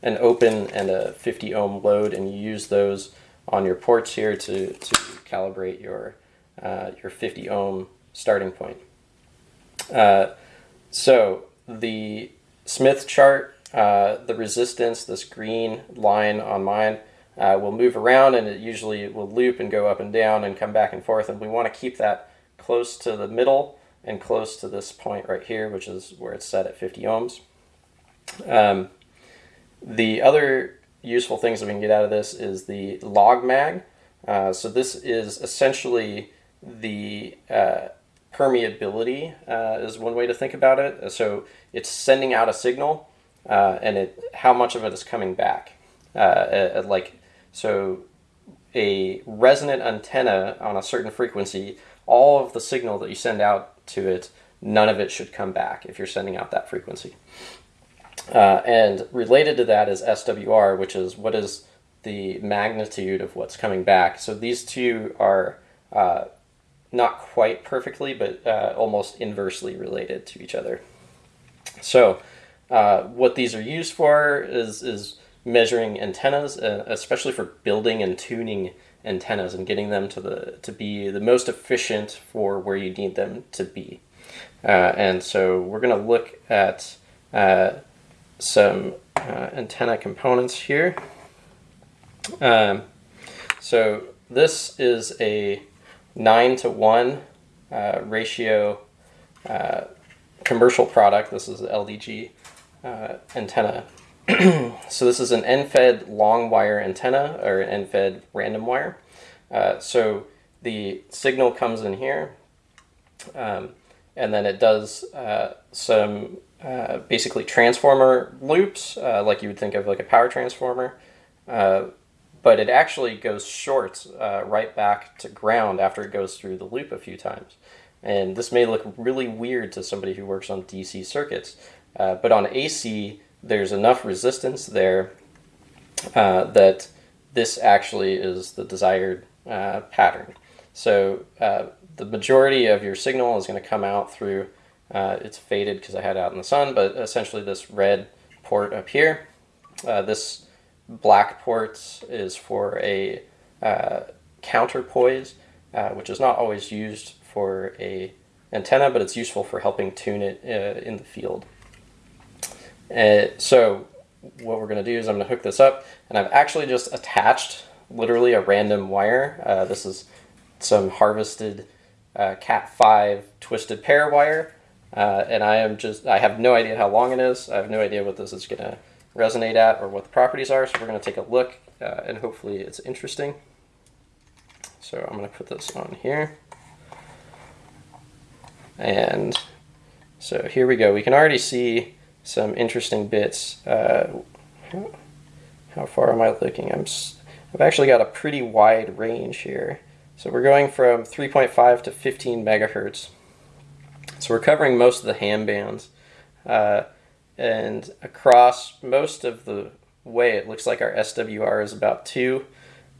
an open, and a 50 ohm load, and you use those on your ports here to, to calibrate your, uh, your 50 ohm starting point. Uh, so the Smith chart, uh, the resistance, this green line on mine, uh, will move around and it usually will loop and go up and down and come back and forth. And we want to keep that close to the middle and close to this point right here, which is where it's set at 50 ohms. Um, the other useful things that we can get out of this is the log mag. Uh, so this is essentially the uh, permeability uh, is one way to think about it. So it's sending out a signal uh, and it how much of it is coming back. Uh, like so a resonant antenna on a certain frequency, all of the signal that you send out to it, none of it should come back if you're sending out that frequency. Uh, and related to that is SWR, which is what is the magnitude of what's coming back. So these two are uh, not quite perfectly, but uh, almost inversely related to each other. So uh, what these are used for is, is measuring antennas, uh, especially for building and tuning antennas and getting them to the to be the most efficient for where you need them to be. Uh, and so we're going to look at some uh, antenna components here. Um, so this is a 9 to 1 uh, ratio uh, commercial product. This is LDG uh, antenna. so this is an end-fed long wire antenna or an end-fed random wire. Uh, so the signal comes in here um, and then it does uh, some uh, basically transformer loops, uh, like you would think of like a power transformer, uh, but it actually goes short uh, right back to ground after it goes through the loop a few times. And this may look really weird to somebody who works on DC circuits, uh, but on AC, there's enough resistance there that this actually is the desired pattern. So the majority of your signal is going to come out through uh, it's faded because I had it out in the sun, but essentially this red port up here, uh, this black port is for a uh, counterpoise, uh, which is not always used for a antenna, but it's useful for helping tune it uh, in the field. Uh, so what we're going to do is I'm going to hook this up, and I've actually just attached literally a random wire. Uh, this is some harvested uh, Cat 5 twisted pair wire, uh, and I am just, I have no idea how long it is. I have no idea what this is going to resonate at or what the properties are, so we're going to take a look, uh, and hopefully it's interesting. So I'm going to put this on here. And so here we go. We can already see some interesting bits. Uh, how far am I looking? I'm, I've actually got a pretty wide range here. So we're going from 3.5 to 15 megahertz. So we're covering most of the ham bands. Uh, and across most of the way, it looks like our SWR is about 2.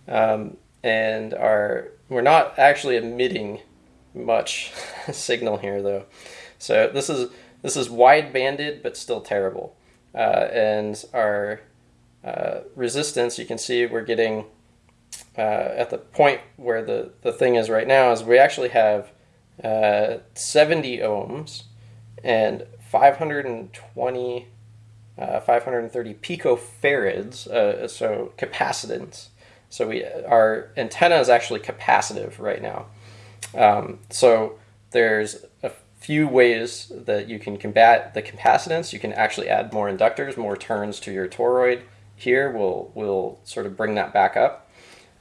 Um, and our we're not actually emitting much signal here though. So this is this is wide banded but still terrible. Uh, and our uh, resistance, you can see we're getting uh, at the point where the, the thing is right now is we actually have uh, 70 ohms and 520 uh, 530 picofarads, so capacitance. So we our antenna is actually capacitive right now. Um, so there's few ways that you can combat the capacitance. You can actually add more inductors, more turns to your toroid. Here will will sort of bring that back up.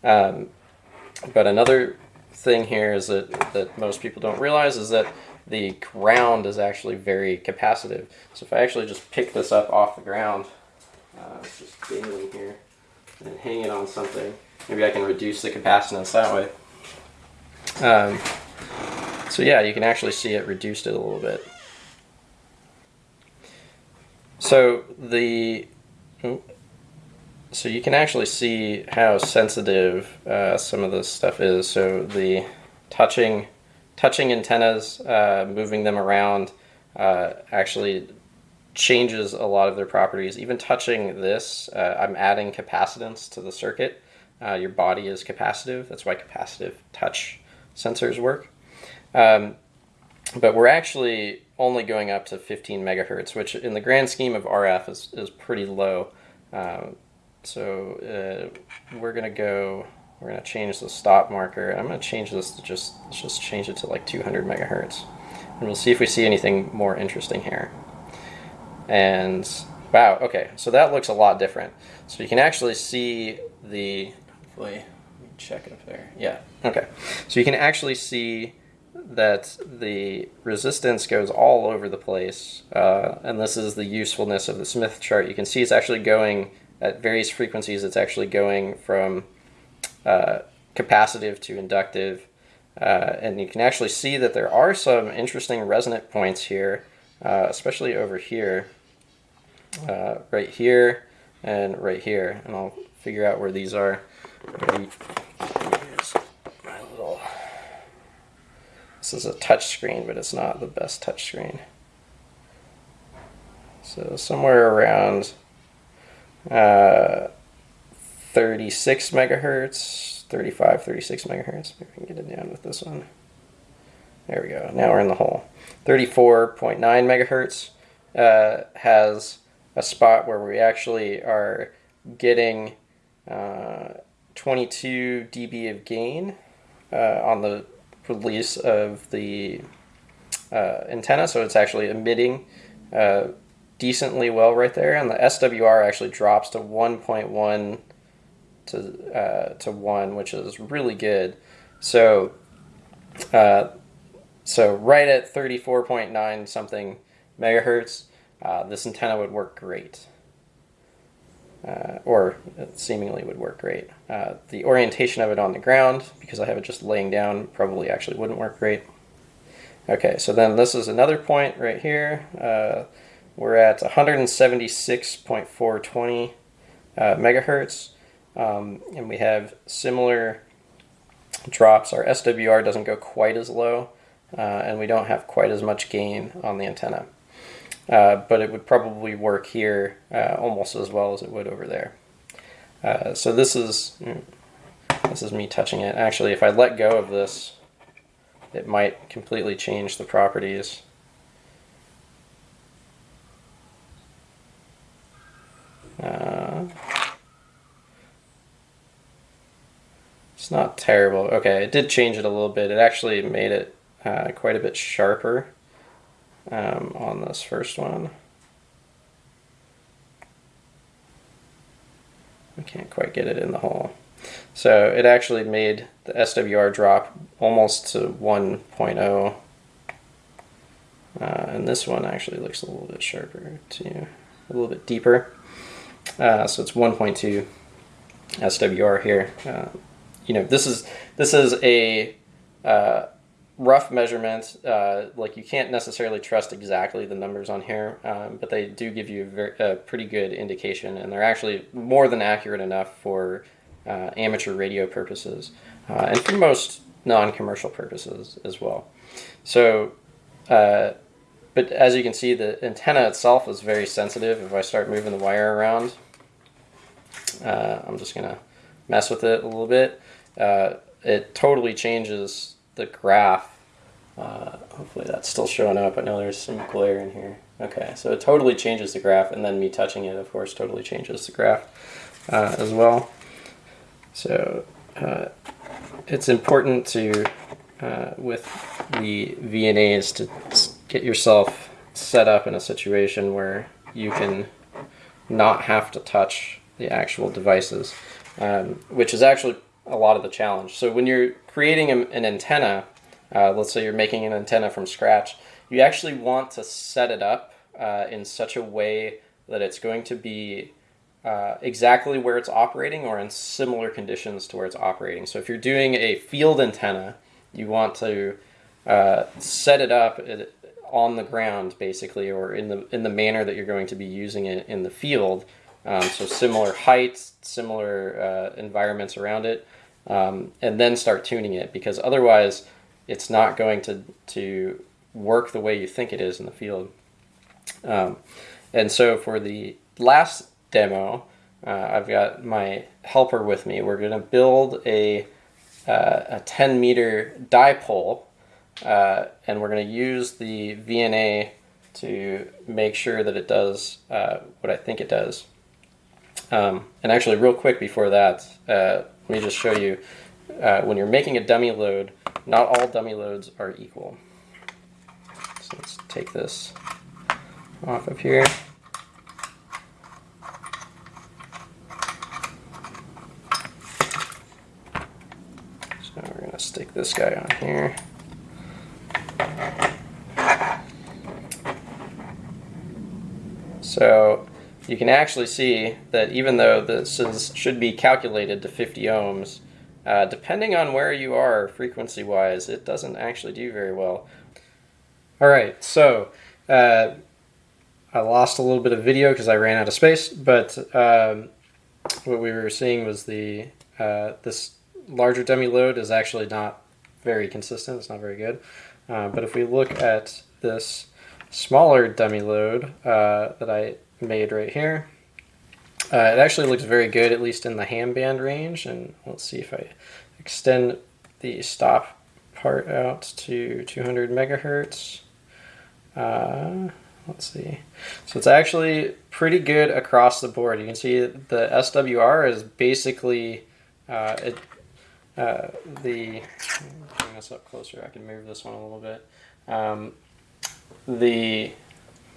Um, but another thing here is that that most people don't realize is that the ground is actually very capacitive. So if I actually just pick this up off the ground, uh, just dangling here and hang it on something. Maybe I can reduce the capacitance that way. Um, so yeah, you can actually see it reduced it a little bit. So the so you can actually see how sensitive uh, some of this stuff is. So the touching touching antennas, uh, moving them around, uh, actually changes a lot of their properties. Even touching this, uh, I'm adding capacitance to the circuit. Uh, your body is capacitive. That's why capacitive touch sensors work. Um, but we're actually only going up to 15 megahertz, which in the grand scheme of RF is, is pretty low. Um, so uh, we're going to go, we're going to change the stop marker. I'm to change this to just, let's just change it to like 200 megahertz. And we'll see if we see anything more interesting here. And wow, okay, so that looks a lot different. So you can actually see the, hopefully, let me check up there. Yeah, okay. So you can actually see that the resistance goes all over the place, uh, and this is the usefulness of the Smith chart. You can see it's actually going at various frequencies, it's actually going from uh, capacitive to inductive, uh, and you can actually see that there are some interesting resonant points here, uh, especially over here uh, right here and right here. And I'll figure out where these are little... This is a touch screen, but it's not the best touch screen. So somewhere around uh, 36 megahertz, 35, 36 megahertz. Maybe we can get it down with this one. There we go. Now we're in the hole. 34.9 megahertz uh, has a spot where we actually are getting uh, 22 dB of gain uh, on the release of the uh, antenna, so it's actually emitting uh, decently well right there, and the SWR actually drops to 1.1 to uh, to one, which is really good. So, uh, so right at 34.9 something megahertz, uh, this antenna would work great. Uh, or seemingly would work great. Uh, the orientation of it on the ground, because I have it just laying down, probably actually wouldn't work great. Okay, so then this is another point right here. Uh, we're at 176.420 uh, megahertz, um, and we have similar drops. Our SWR doesn't go quite as low, uh, and we don't have quite as much gain on the antenna. Uh, but it would probably work here uh, almost as well as it would over there. Uh, so this is mm, this is me touching it. Actually, if I let go of this, it might completely change the properties. Uh, it's not terrible. Okay, it did change it a little bit. It actually made it uh, quite a bit sharper um, on this first one. I can't quite get it in the hole. So it actually made the SWR drop almost to 1.0. Uh, and this one actually looks a little bit sharper too, a little bit deeper. Uh, so it's 1.2 SWR here. Uh, you know, this is this is a uh, rough measurements. Uh, like you can't necessarily trust exactly the numbers on here, um, but they do give you a, very, a, pretty good indication, and they're actually more than accurate enough for uh, amateur radio purposes uh, and for most non-commercial purposes as well. So, uh, but as you can see, the antenna itself is very sensitive. If I start moving the wire around, uh, I'm just gonna mess with it a little bit. Uh, it totally changes the graph. Uh, hopefully that's still showing up. I know there's some glare in here. Okay, so it totally changes the graph, and then me touching it, of course, totally changes the graph uh, as well. So uh, it's important to, uh, with the VNAs, to get yourself set up in a situation where you can not have to touch the actual devices, um, which is actually a lot of the challenge. So when you're creating an antenna, uh, let's say you're making an antenna from scratch, you actually want to set it up uh, in such a way that it's going to be uh, exactly where it's operating or in similar conditions to where it's operating. So if you're doing a field antenna, you want to uh, set it up uh, on the ground basically or in the in the manner that you're going to be using it in the field um, so similar heights similar uh, environments around it um, and then start tuning it because otherwise it's not going to, to work the way you think it is in the field. Um, and so for the last demo, uh, I've got my helper with me. We're going to build a, uh, a 10 meter dipole uh, and we're going to use the VNA to make sure that it does uh, what I think it does. Um, and actually real quick before that, uh, let me just show you, uh, when you're making a dummy load, not all dummy loads are equal. So let's take this off of here. So we're going to stick this guy on here. So you can actually see that even though this is, should be calculated to 50 ohms, uh, depending on where you are frequency-wise, it doesn't actually do very well. All right, so uh, I lost a little bit of video because I ran out of space, but um, what we were seeing was the uh, this larger dummy load is actually not very consistent. It's not very good. Uh, but if we look at this smaller dummy load uh, that I made right here. Uh, it actually looks very good, at least in the ham band range. And let's see if I extend the stop part out to 200 megahertz. Uh, let's see. So it's actually pretty good across the board. You can see the SWR is basically uh, it, uh, the. Bring this up closer. I can move this one a little bit. Um, the.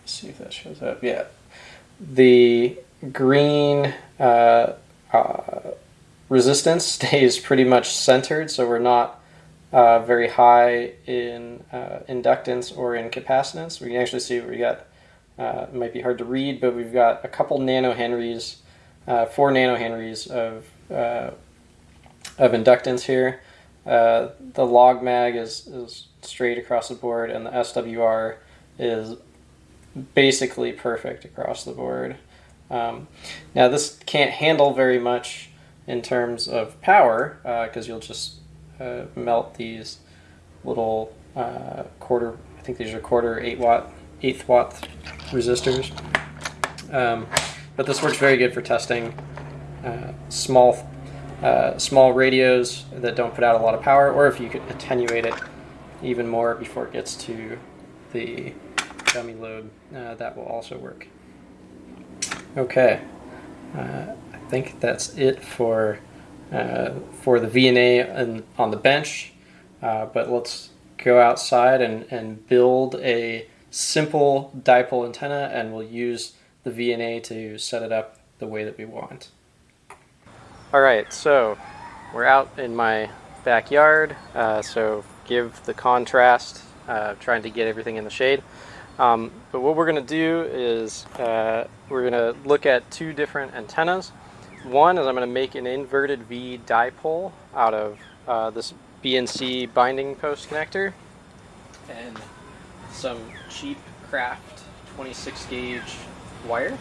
see if that shows up. Yeah, the green uh, uh, resistance stays pretty much centered, so we're not uh, very high in uh, inductance or in capacitance. We can actually see we got, uh, it might be hard to read, but we've got a couple nanohenries, uh, four nanohenries of, of inductance here. the log mag is, is straight across the board, and the SWR is basically perfect across the board. Um, now this can't handle very much in terms of power because uh, you'll just uh, melt these little uh, quarter, I think these are quarter eight watt, eighth watt resistors. Um, but this works very good for testing uh, small uh, small radios that don't put out a lot of power, or if you could attenuate it even more before it gets to the dummy load, uh, that will also work. Okay, uh, I think that's it for uh, for the VNA and on the bench, uh, but let's go outside and, and build a simple dipole antenna and we'll use the VNA to set it up the way that we want. All right, so we're out in my backyard, uh, so give the contrast, uh, trying to get everything in the shade. Um, but what we're going to do is uh, we're going to look at two different antennas. One is I'm going to make an inverted V dipole out of uh, this BNC binding post connector and some cheap craft 26 gauge wire.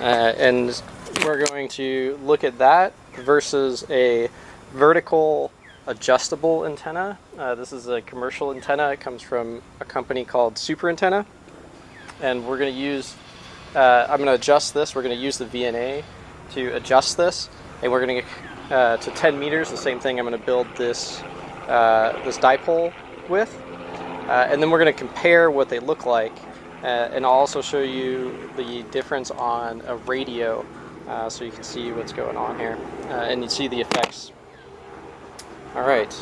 Uh, and we're going to look at that versus a vertical adjustable antenna. Uh, this is a commercial antenna. It comes from a company called Super Antenna. And we're going to use, uh, I'm going to adjust this. We're going to use the VNA to adjust this. And we're going to get uh, to 10 meters, the same thing I'm going to build this, uh, this dipole with. Uh, and then we're going to compare what they look like. Uh, and I'll also show you the difference on a radio so you can see what's going on here. and you see the effects all right.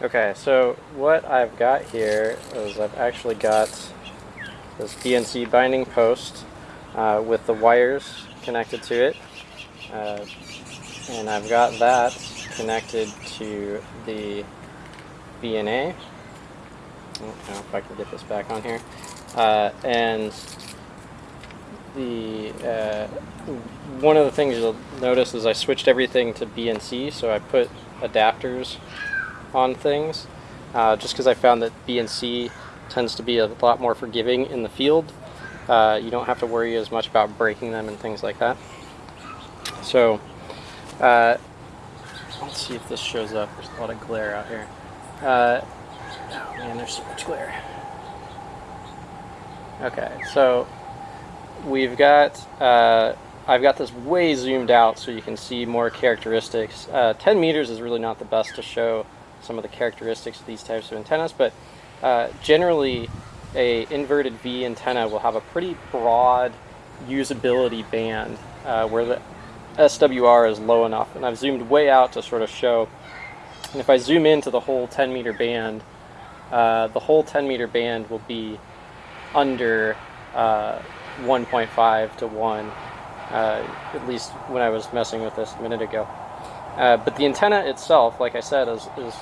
Okay, so what I've got here is I've actually got this BNC binding post uh, with the wires connected to it. Uh, and I've got that connected to the VNA. I don't know if I can get this back on here. Uh, and the uh, one of the things you'll notice is I switched everything to BNC, so I put adapters on things uh, just because I found that BNC tends to be a lot more forgiving in the field. Uh, you don't have to worry as much about breaking them and things like that. So, uh, let's see if this shows up. There's a lot of glare out here. Uh, oh man, there's so much glare. Okay, so we've got uh, I've got this way zoomed out so you can see more characteristics. Uh, 10 meters is really not the best to show some of the characteristics of these types of antennas, but uh, generally a inverted V antenna will have a pretty broad usability band uh, where the SWR is low enough. And I've zoomed way out to sort of show, and if I zoom into the whole 10 meter band, uh, the whole 10 meter band will be under uh, 1.5 to 1 uh, at least when I was messing with this a minute ago. Uh, but the antenna itself, like I said, is, is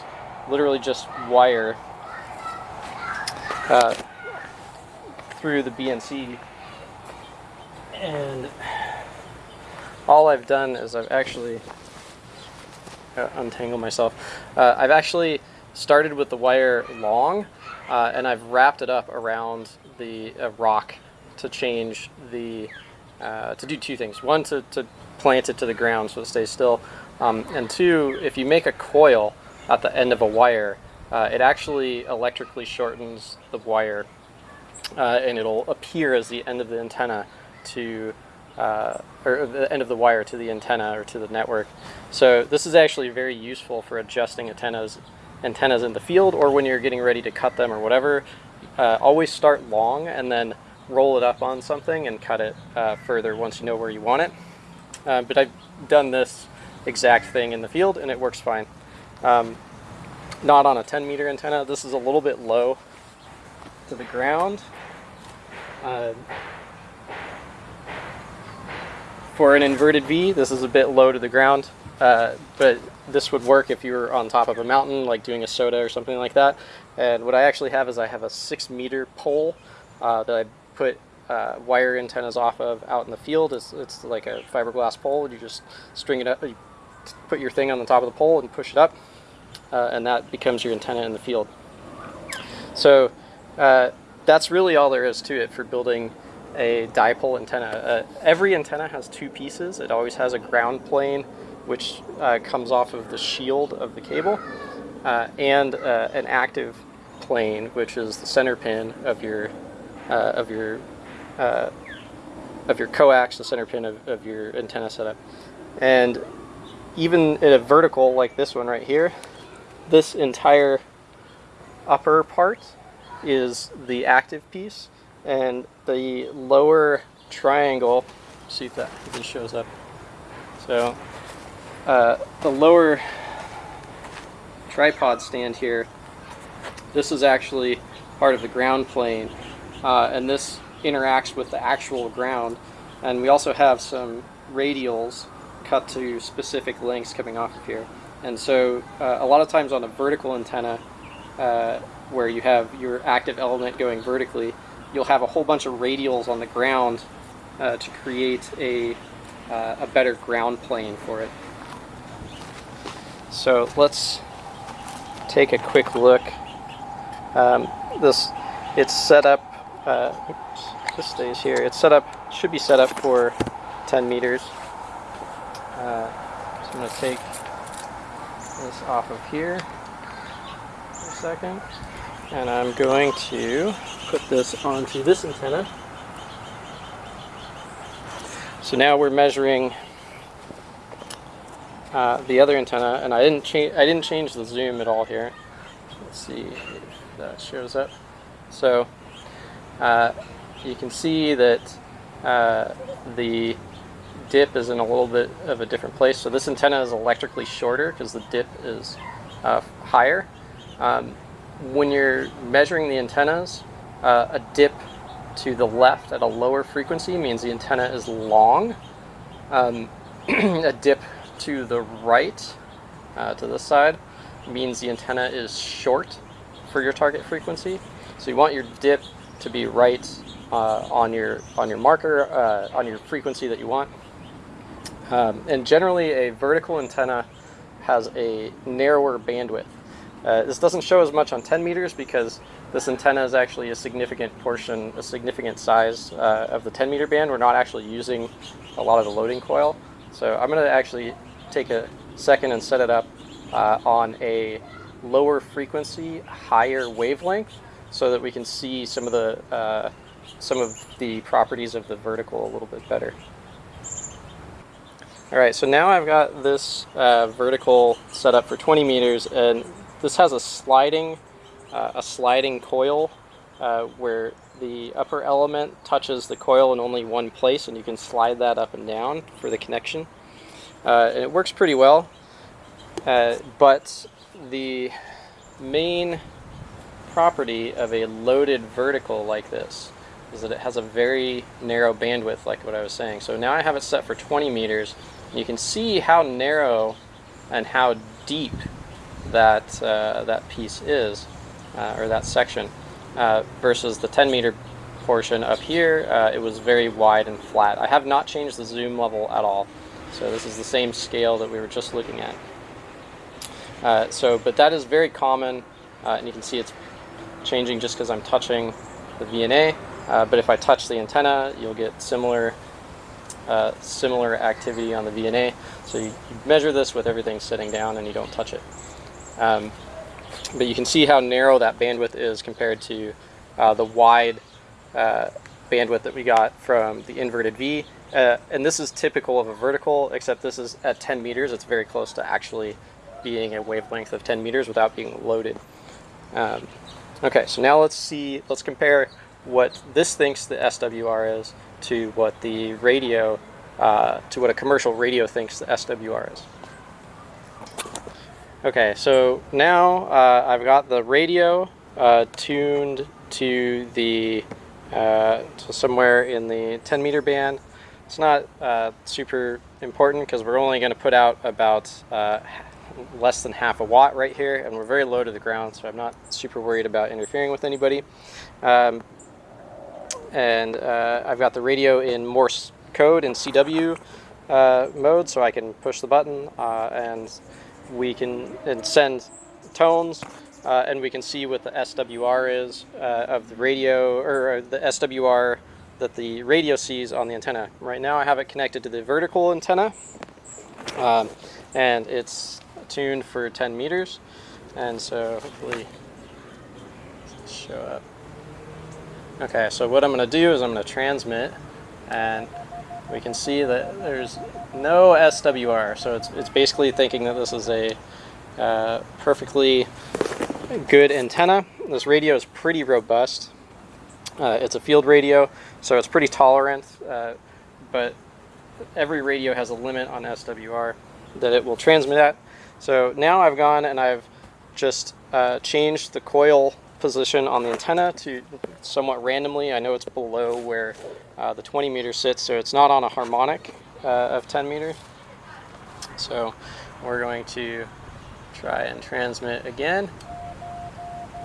literally just wire uh, through the BNC. And all I've done is I've actually uh, myself. Uh, I've actually started with the wire long, uh, and I've wrapped it up around the rock to change the to do two things. One, to, to plant it to the ground so it stays still. Um, and two, if you make a coil at the end of a wire, uh, it actually electrically shortens the wire uh, and it'll appear as the end of the antenna to uh, or the end of the wire to the antenna or to the network. So this is actually very useful for adjusting antennas antennas in the field or when you're getting ready to cut them or whatever. Uh, always start long and then roll it up on something and cut it uh, further once you know where you want it. Uh, but I've done this exact thing in the field and it works fine. Um, not on a 10 meter antenna. This is a little bit low to the ground. Uh, for an inverted V, this is a bit low to the ground, uh, but this would work if you were on top of a mountain, like doing a SOTA or something like that. And what I actually have is I have a six meter pole uh, that I put uh, wire antennas off of out in the field. It's, it's like a fiberglass pole. You just string it up, you put your thing on the top of the pole and push it up, uh, and that becomes your antenna in the field. So uh, that's really all there is to it for building a dipole antenna. Uh, every antenna has two pieces. It always has a ground plane, which uh, comes off of the shield of the cable, uh, and an active plane, which is the center pin of your of your of your coax, the center pin of, of your antenna setup. And even in a vertical like this one right here, this entire upper part is the active piece and the lower triangle, see if that even shows up. So uh, the lower tripod stand here, this is actually part of the ground plane uh, and this interacts with the actual ground and we also have some radials cut to specific lengths coming off of here and so uh, a lot of times on a vertical antenna uh, where you have your active element going vertically you'll have a whole bunch of radials on the ground uh, to create a, uh, a better ground plane for it. So let's take a quick look. Um, this it's set up. Uh, oops, this stays here. It's set up. Should be set up for 10 meters. Uh, so I'm going to take this off of here for a second, and I'm going to put this onto this antenna. So now we're measuring uh, the other antenna, and I didn't change. I didn't change the zoom at all here. Let's see if that shows up. So uh, you can see that uh, the dip is in a little bit of a different place. So this antenna is electrically shorter because the dip is uh, higher. Um, when you're measuring the antennas, uh, a dip to the left at a lower frequency means the antenna is long. Um, a dip to the right, uh, to this side, means the antenna is short for your target frequency. So you want your dip to be right uh, on your on your marker, uh, on your frequency that you want. Um, and generally a vertical antenna has a narrower bandwidth. Uh, this doesn't show as much on 10 meters because this antenna is actually a significant portion, a significant size uh, of the 10 meter band. We're not actually using a lot of the loading coil. So I'm going to actually take a second and set it up uh, on a lower frequency, higher wavelength so that we can see some of the uh, some of the properties of the vertical a little bit better. All right, so now I've got this uh, vertical set up for 20 meters and this has a sliding, uh, a sliding coil uh, where the upper element touches the coil in only one place and you can slide that up and down for the connection. Uh, and it works pretty well, uh, but the main property of a loaded vertical like this is that it has a very narrow bandwidth like what I was saying. So now I have it set for 20 meters. You can see how narrow and how deep that, uh, that piece is, uh, or that section, uh, versus the 10 meter portion up here, uh, it was very wide and flat. I have not changed the zoom level at all. So this is the same scale that we were just looking at. Uh, so, but that is very common, uh, and you can see it's changing just because I'm touching the VNA. but if I touch the antenna, you'll get similar uh, similar activity on the VNA. So you, you, measure this with everything sitting down and you don't touch it. Um, but you can see how narrow that bandwidth is compared to uh, the wide uh, bandwidth that we got from the inverted V. Uh, and this is typical of a vertical, except this is at 10 meters. It's very close to actually being a wavelength of 10 meters without being loaded. Um, okay, so now let's see, let's compare what this thinks the SWR is to what the radio, uh, to what a commercial radio thinks the SWR is. Okay, so now uh, I've got the radio uh, tuned to the uh, to somewhere in the 10 meter band. It's not uh, super important because we're only going to put out about less than half a watt right here and we're very low to the ground so I'm not super worried about interfering with anybody. Um, and uh, I've got the radio in Morse code in CW mode so I can push the button and we can and send tones uh, and we can see what the SWR is uh, of the radio or the SWR that the radio sees on the antenna. Right now I have it connected to the vertical antenna um, and it's tuned for 10 meters and so hopefully show up. Okay, so what I'm going to do is I'm going to transmit and we can see that there's no SWR. So it's, it's basically thinking that this is a uh, perfectly good antenna. This radio is pretty robust. Uh, it's a field radio, so it's pretty tolerant, uh, but every radio has a limit on SWR that it will transmit at. So now I've gone and I've just uh, changed the coil position on the antenna to somewhat randomly. I know it's below where uh, the 20 meter sits, so it's not on a harmonic uh, of 10 meters. So we're going to try and transmit again.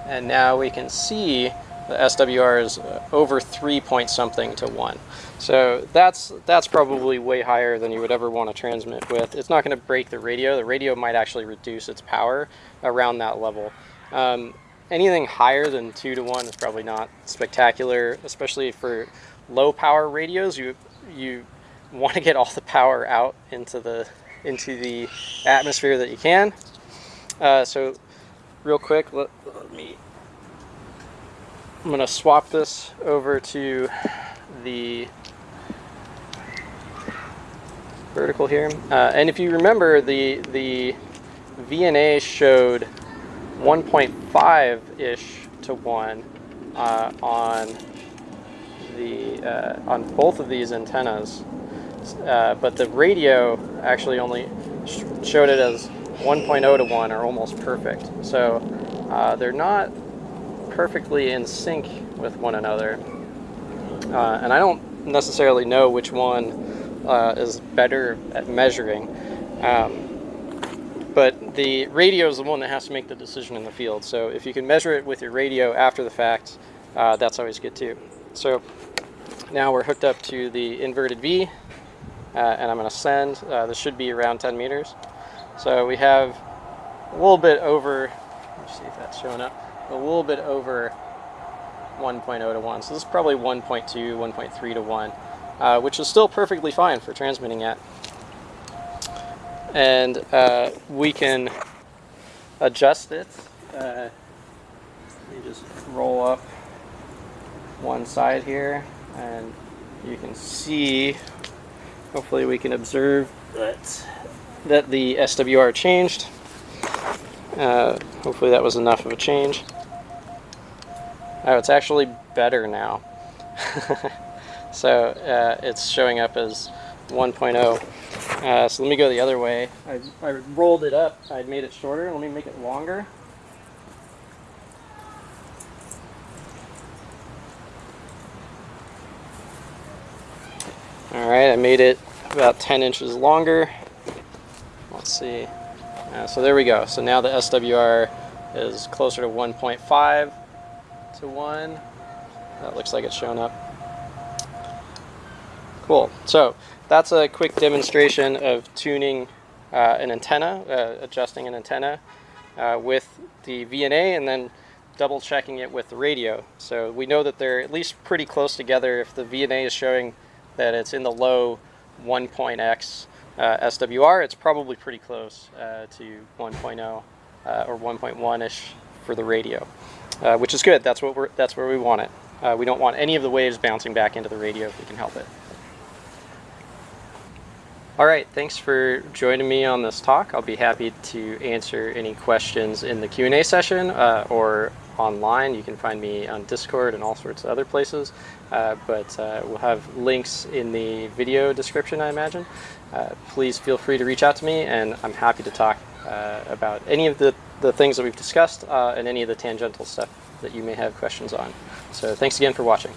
And now we can see the SWR is uh, over three point something to one. So that's that's probably way higher than you would ever want to transmit with. It's not going to break the radio. The radio might actually reduce its power around that level. Um, anything higher than two to one is probably not spectacular, especially for low power radios. You you want to get all the power out into the into the atmosphere that you can. Uh, so real quick, let, let me I'm going to swap this over to the vertical here. Uh, and if you remember, the, the VNA showed 1.5-ish to 1 uh, on the uh, on both of these antennas, uh, but the radio actually only sh showed it as 1.0 to 1 or almost perfect. So uh, they're not perfectly in sync with one another. Uh, and I don't necessarily know which one uh, is better at measuring. Um, but the radio is the one that has to make the decision in the field. So if you can measure it with your radio after the fact, uh, that's always good too. So now we're hooked up to the inverted V, uh, and I'm going to send. Uh, this should be around 10 meters. So we have a little bit over, let's see if that's showing up a little bit over 1.0 to 1. So this is probably 1.2, 1.3 to 1, uh, which is still perfectly fine for transmitting at. And uh, we can adjust it. Uh, you just roll up one side here and you can see, hopefully we can observe that, that the SWR changed. Uh, hopefully that was enough of a change. Oh, it's actually better now. so uh, it's showing up as 1.0. Uh, so let me go the other way. I, I rolled it up. I made it shorter. Let me make it longer. Alright, I made it about 10 inches longer. Let's see. Uh, so there we go. So now the SWR is closer to 1.5 to 1. That looks like it's shown up. Cool. So that's a quick demonstration of tuning uh, an antenna, uh, adjusting an antenna uh, with the VNA and then double checking it with the radio. So we know that they're at least pretty close together if the VNA is showing that it's in the low 1.x uh, SWR, it's probably pretty close uh, to 1.0 uh, or 1.1-ish for the radio which is good. That's what we're that's where we want it. We don't want any of the waves bouncing back into the radio if we can help it. All right, thanks for joining me on this talk. I'll be happy to answer any questions in the Q&A session uh, or online. You can find me on Discord and all sorts of other places, uh, but uh, we'll have links in the video description, I imagine. Uh, please feel free to reach out to me, and I'm happy to talk uh, about any of the the things that we've discussed uh, and any of the tangential stuff that you may have questions on. So thanks again for watching.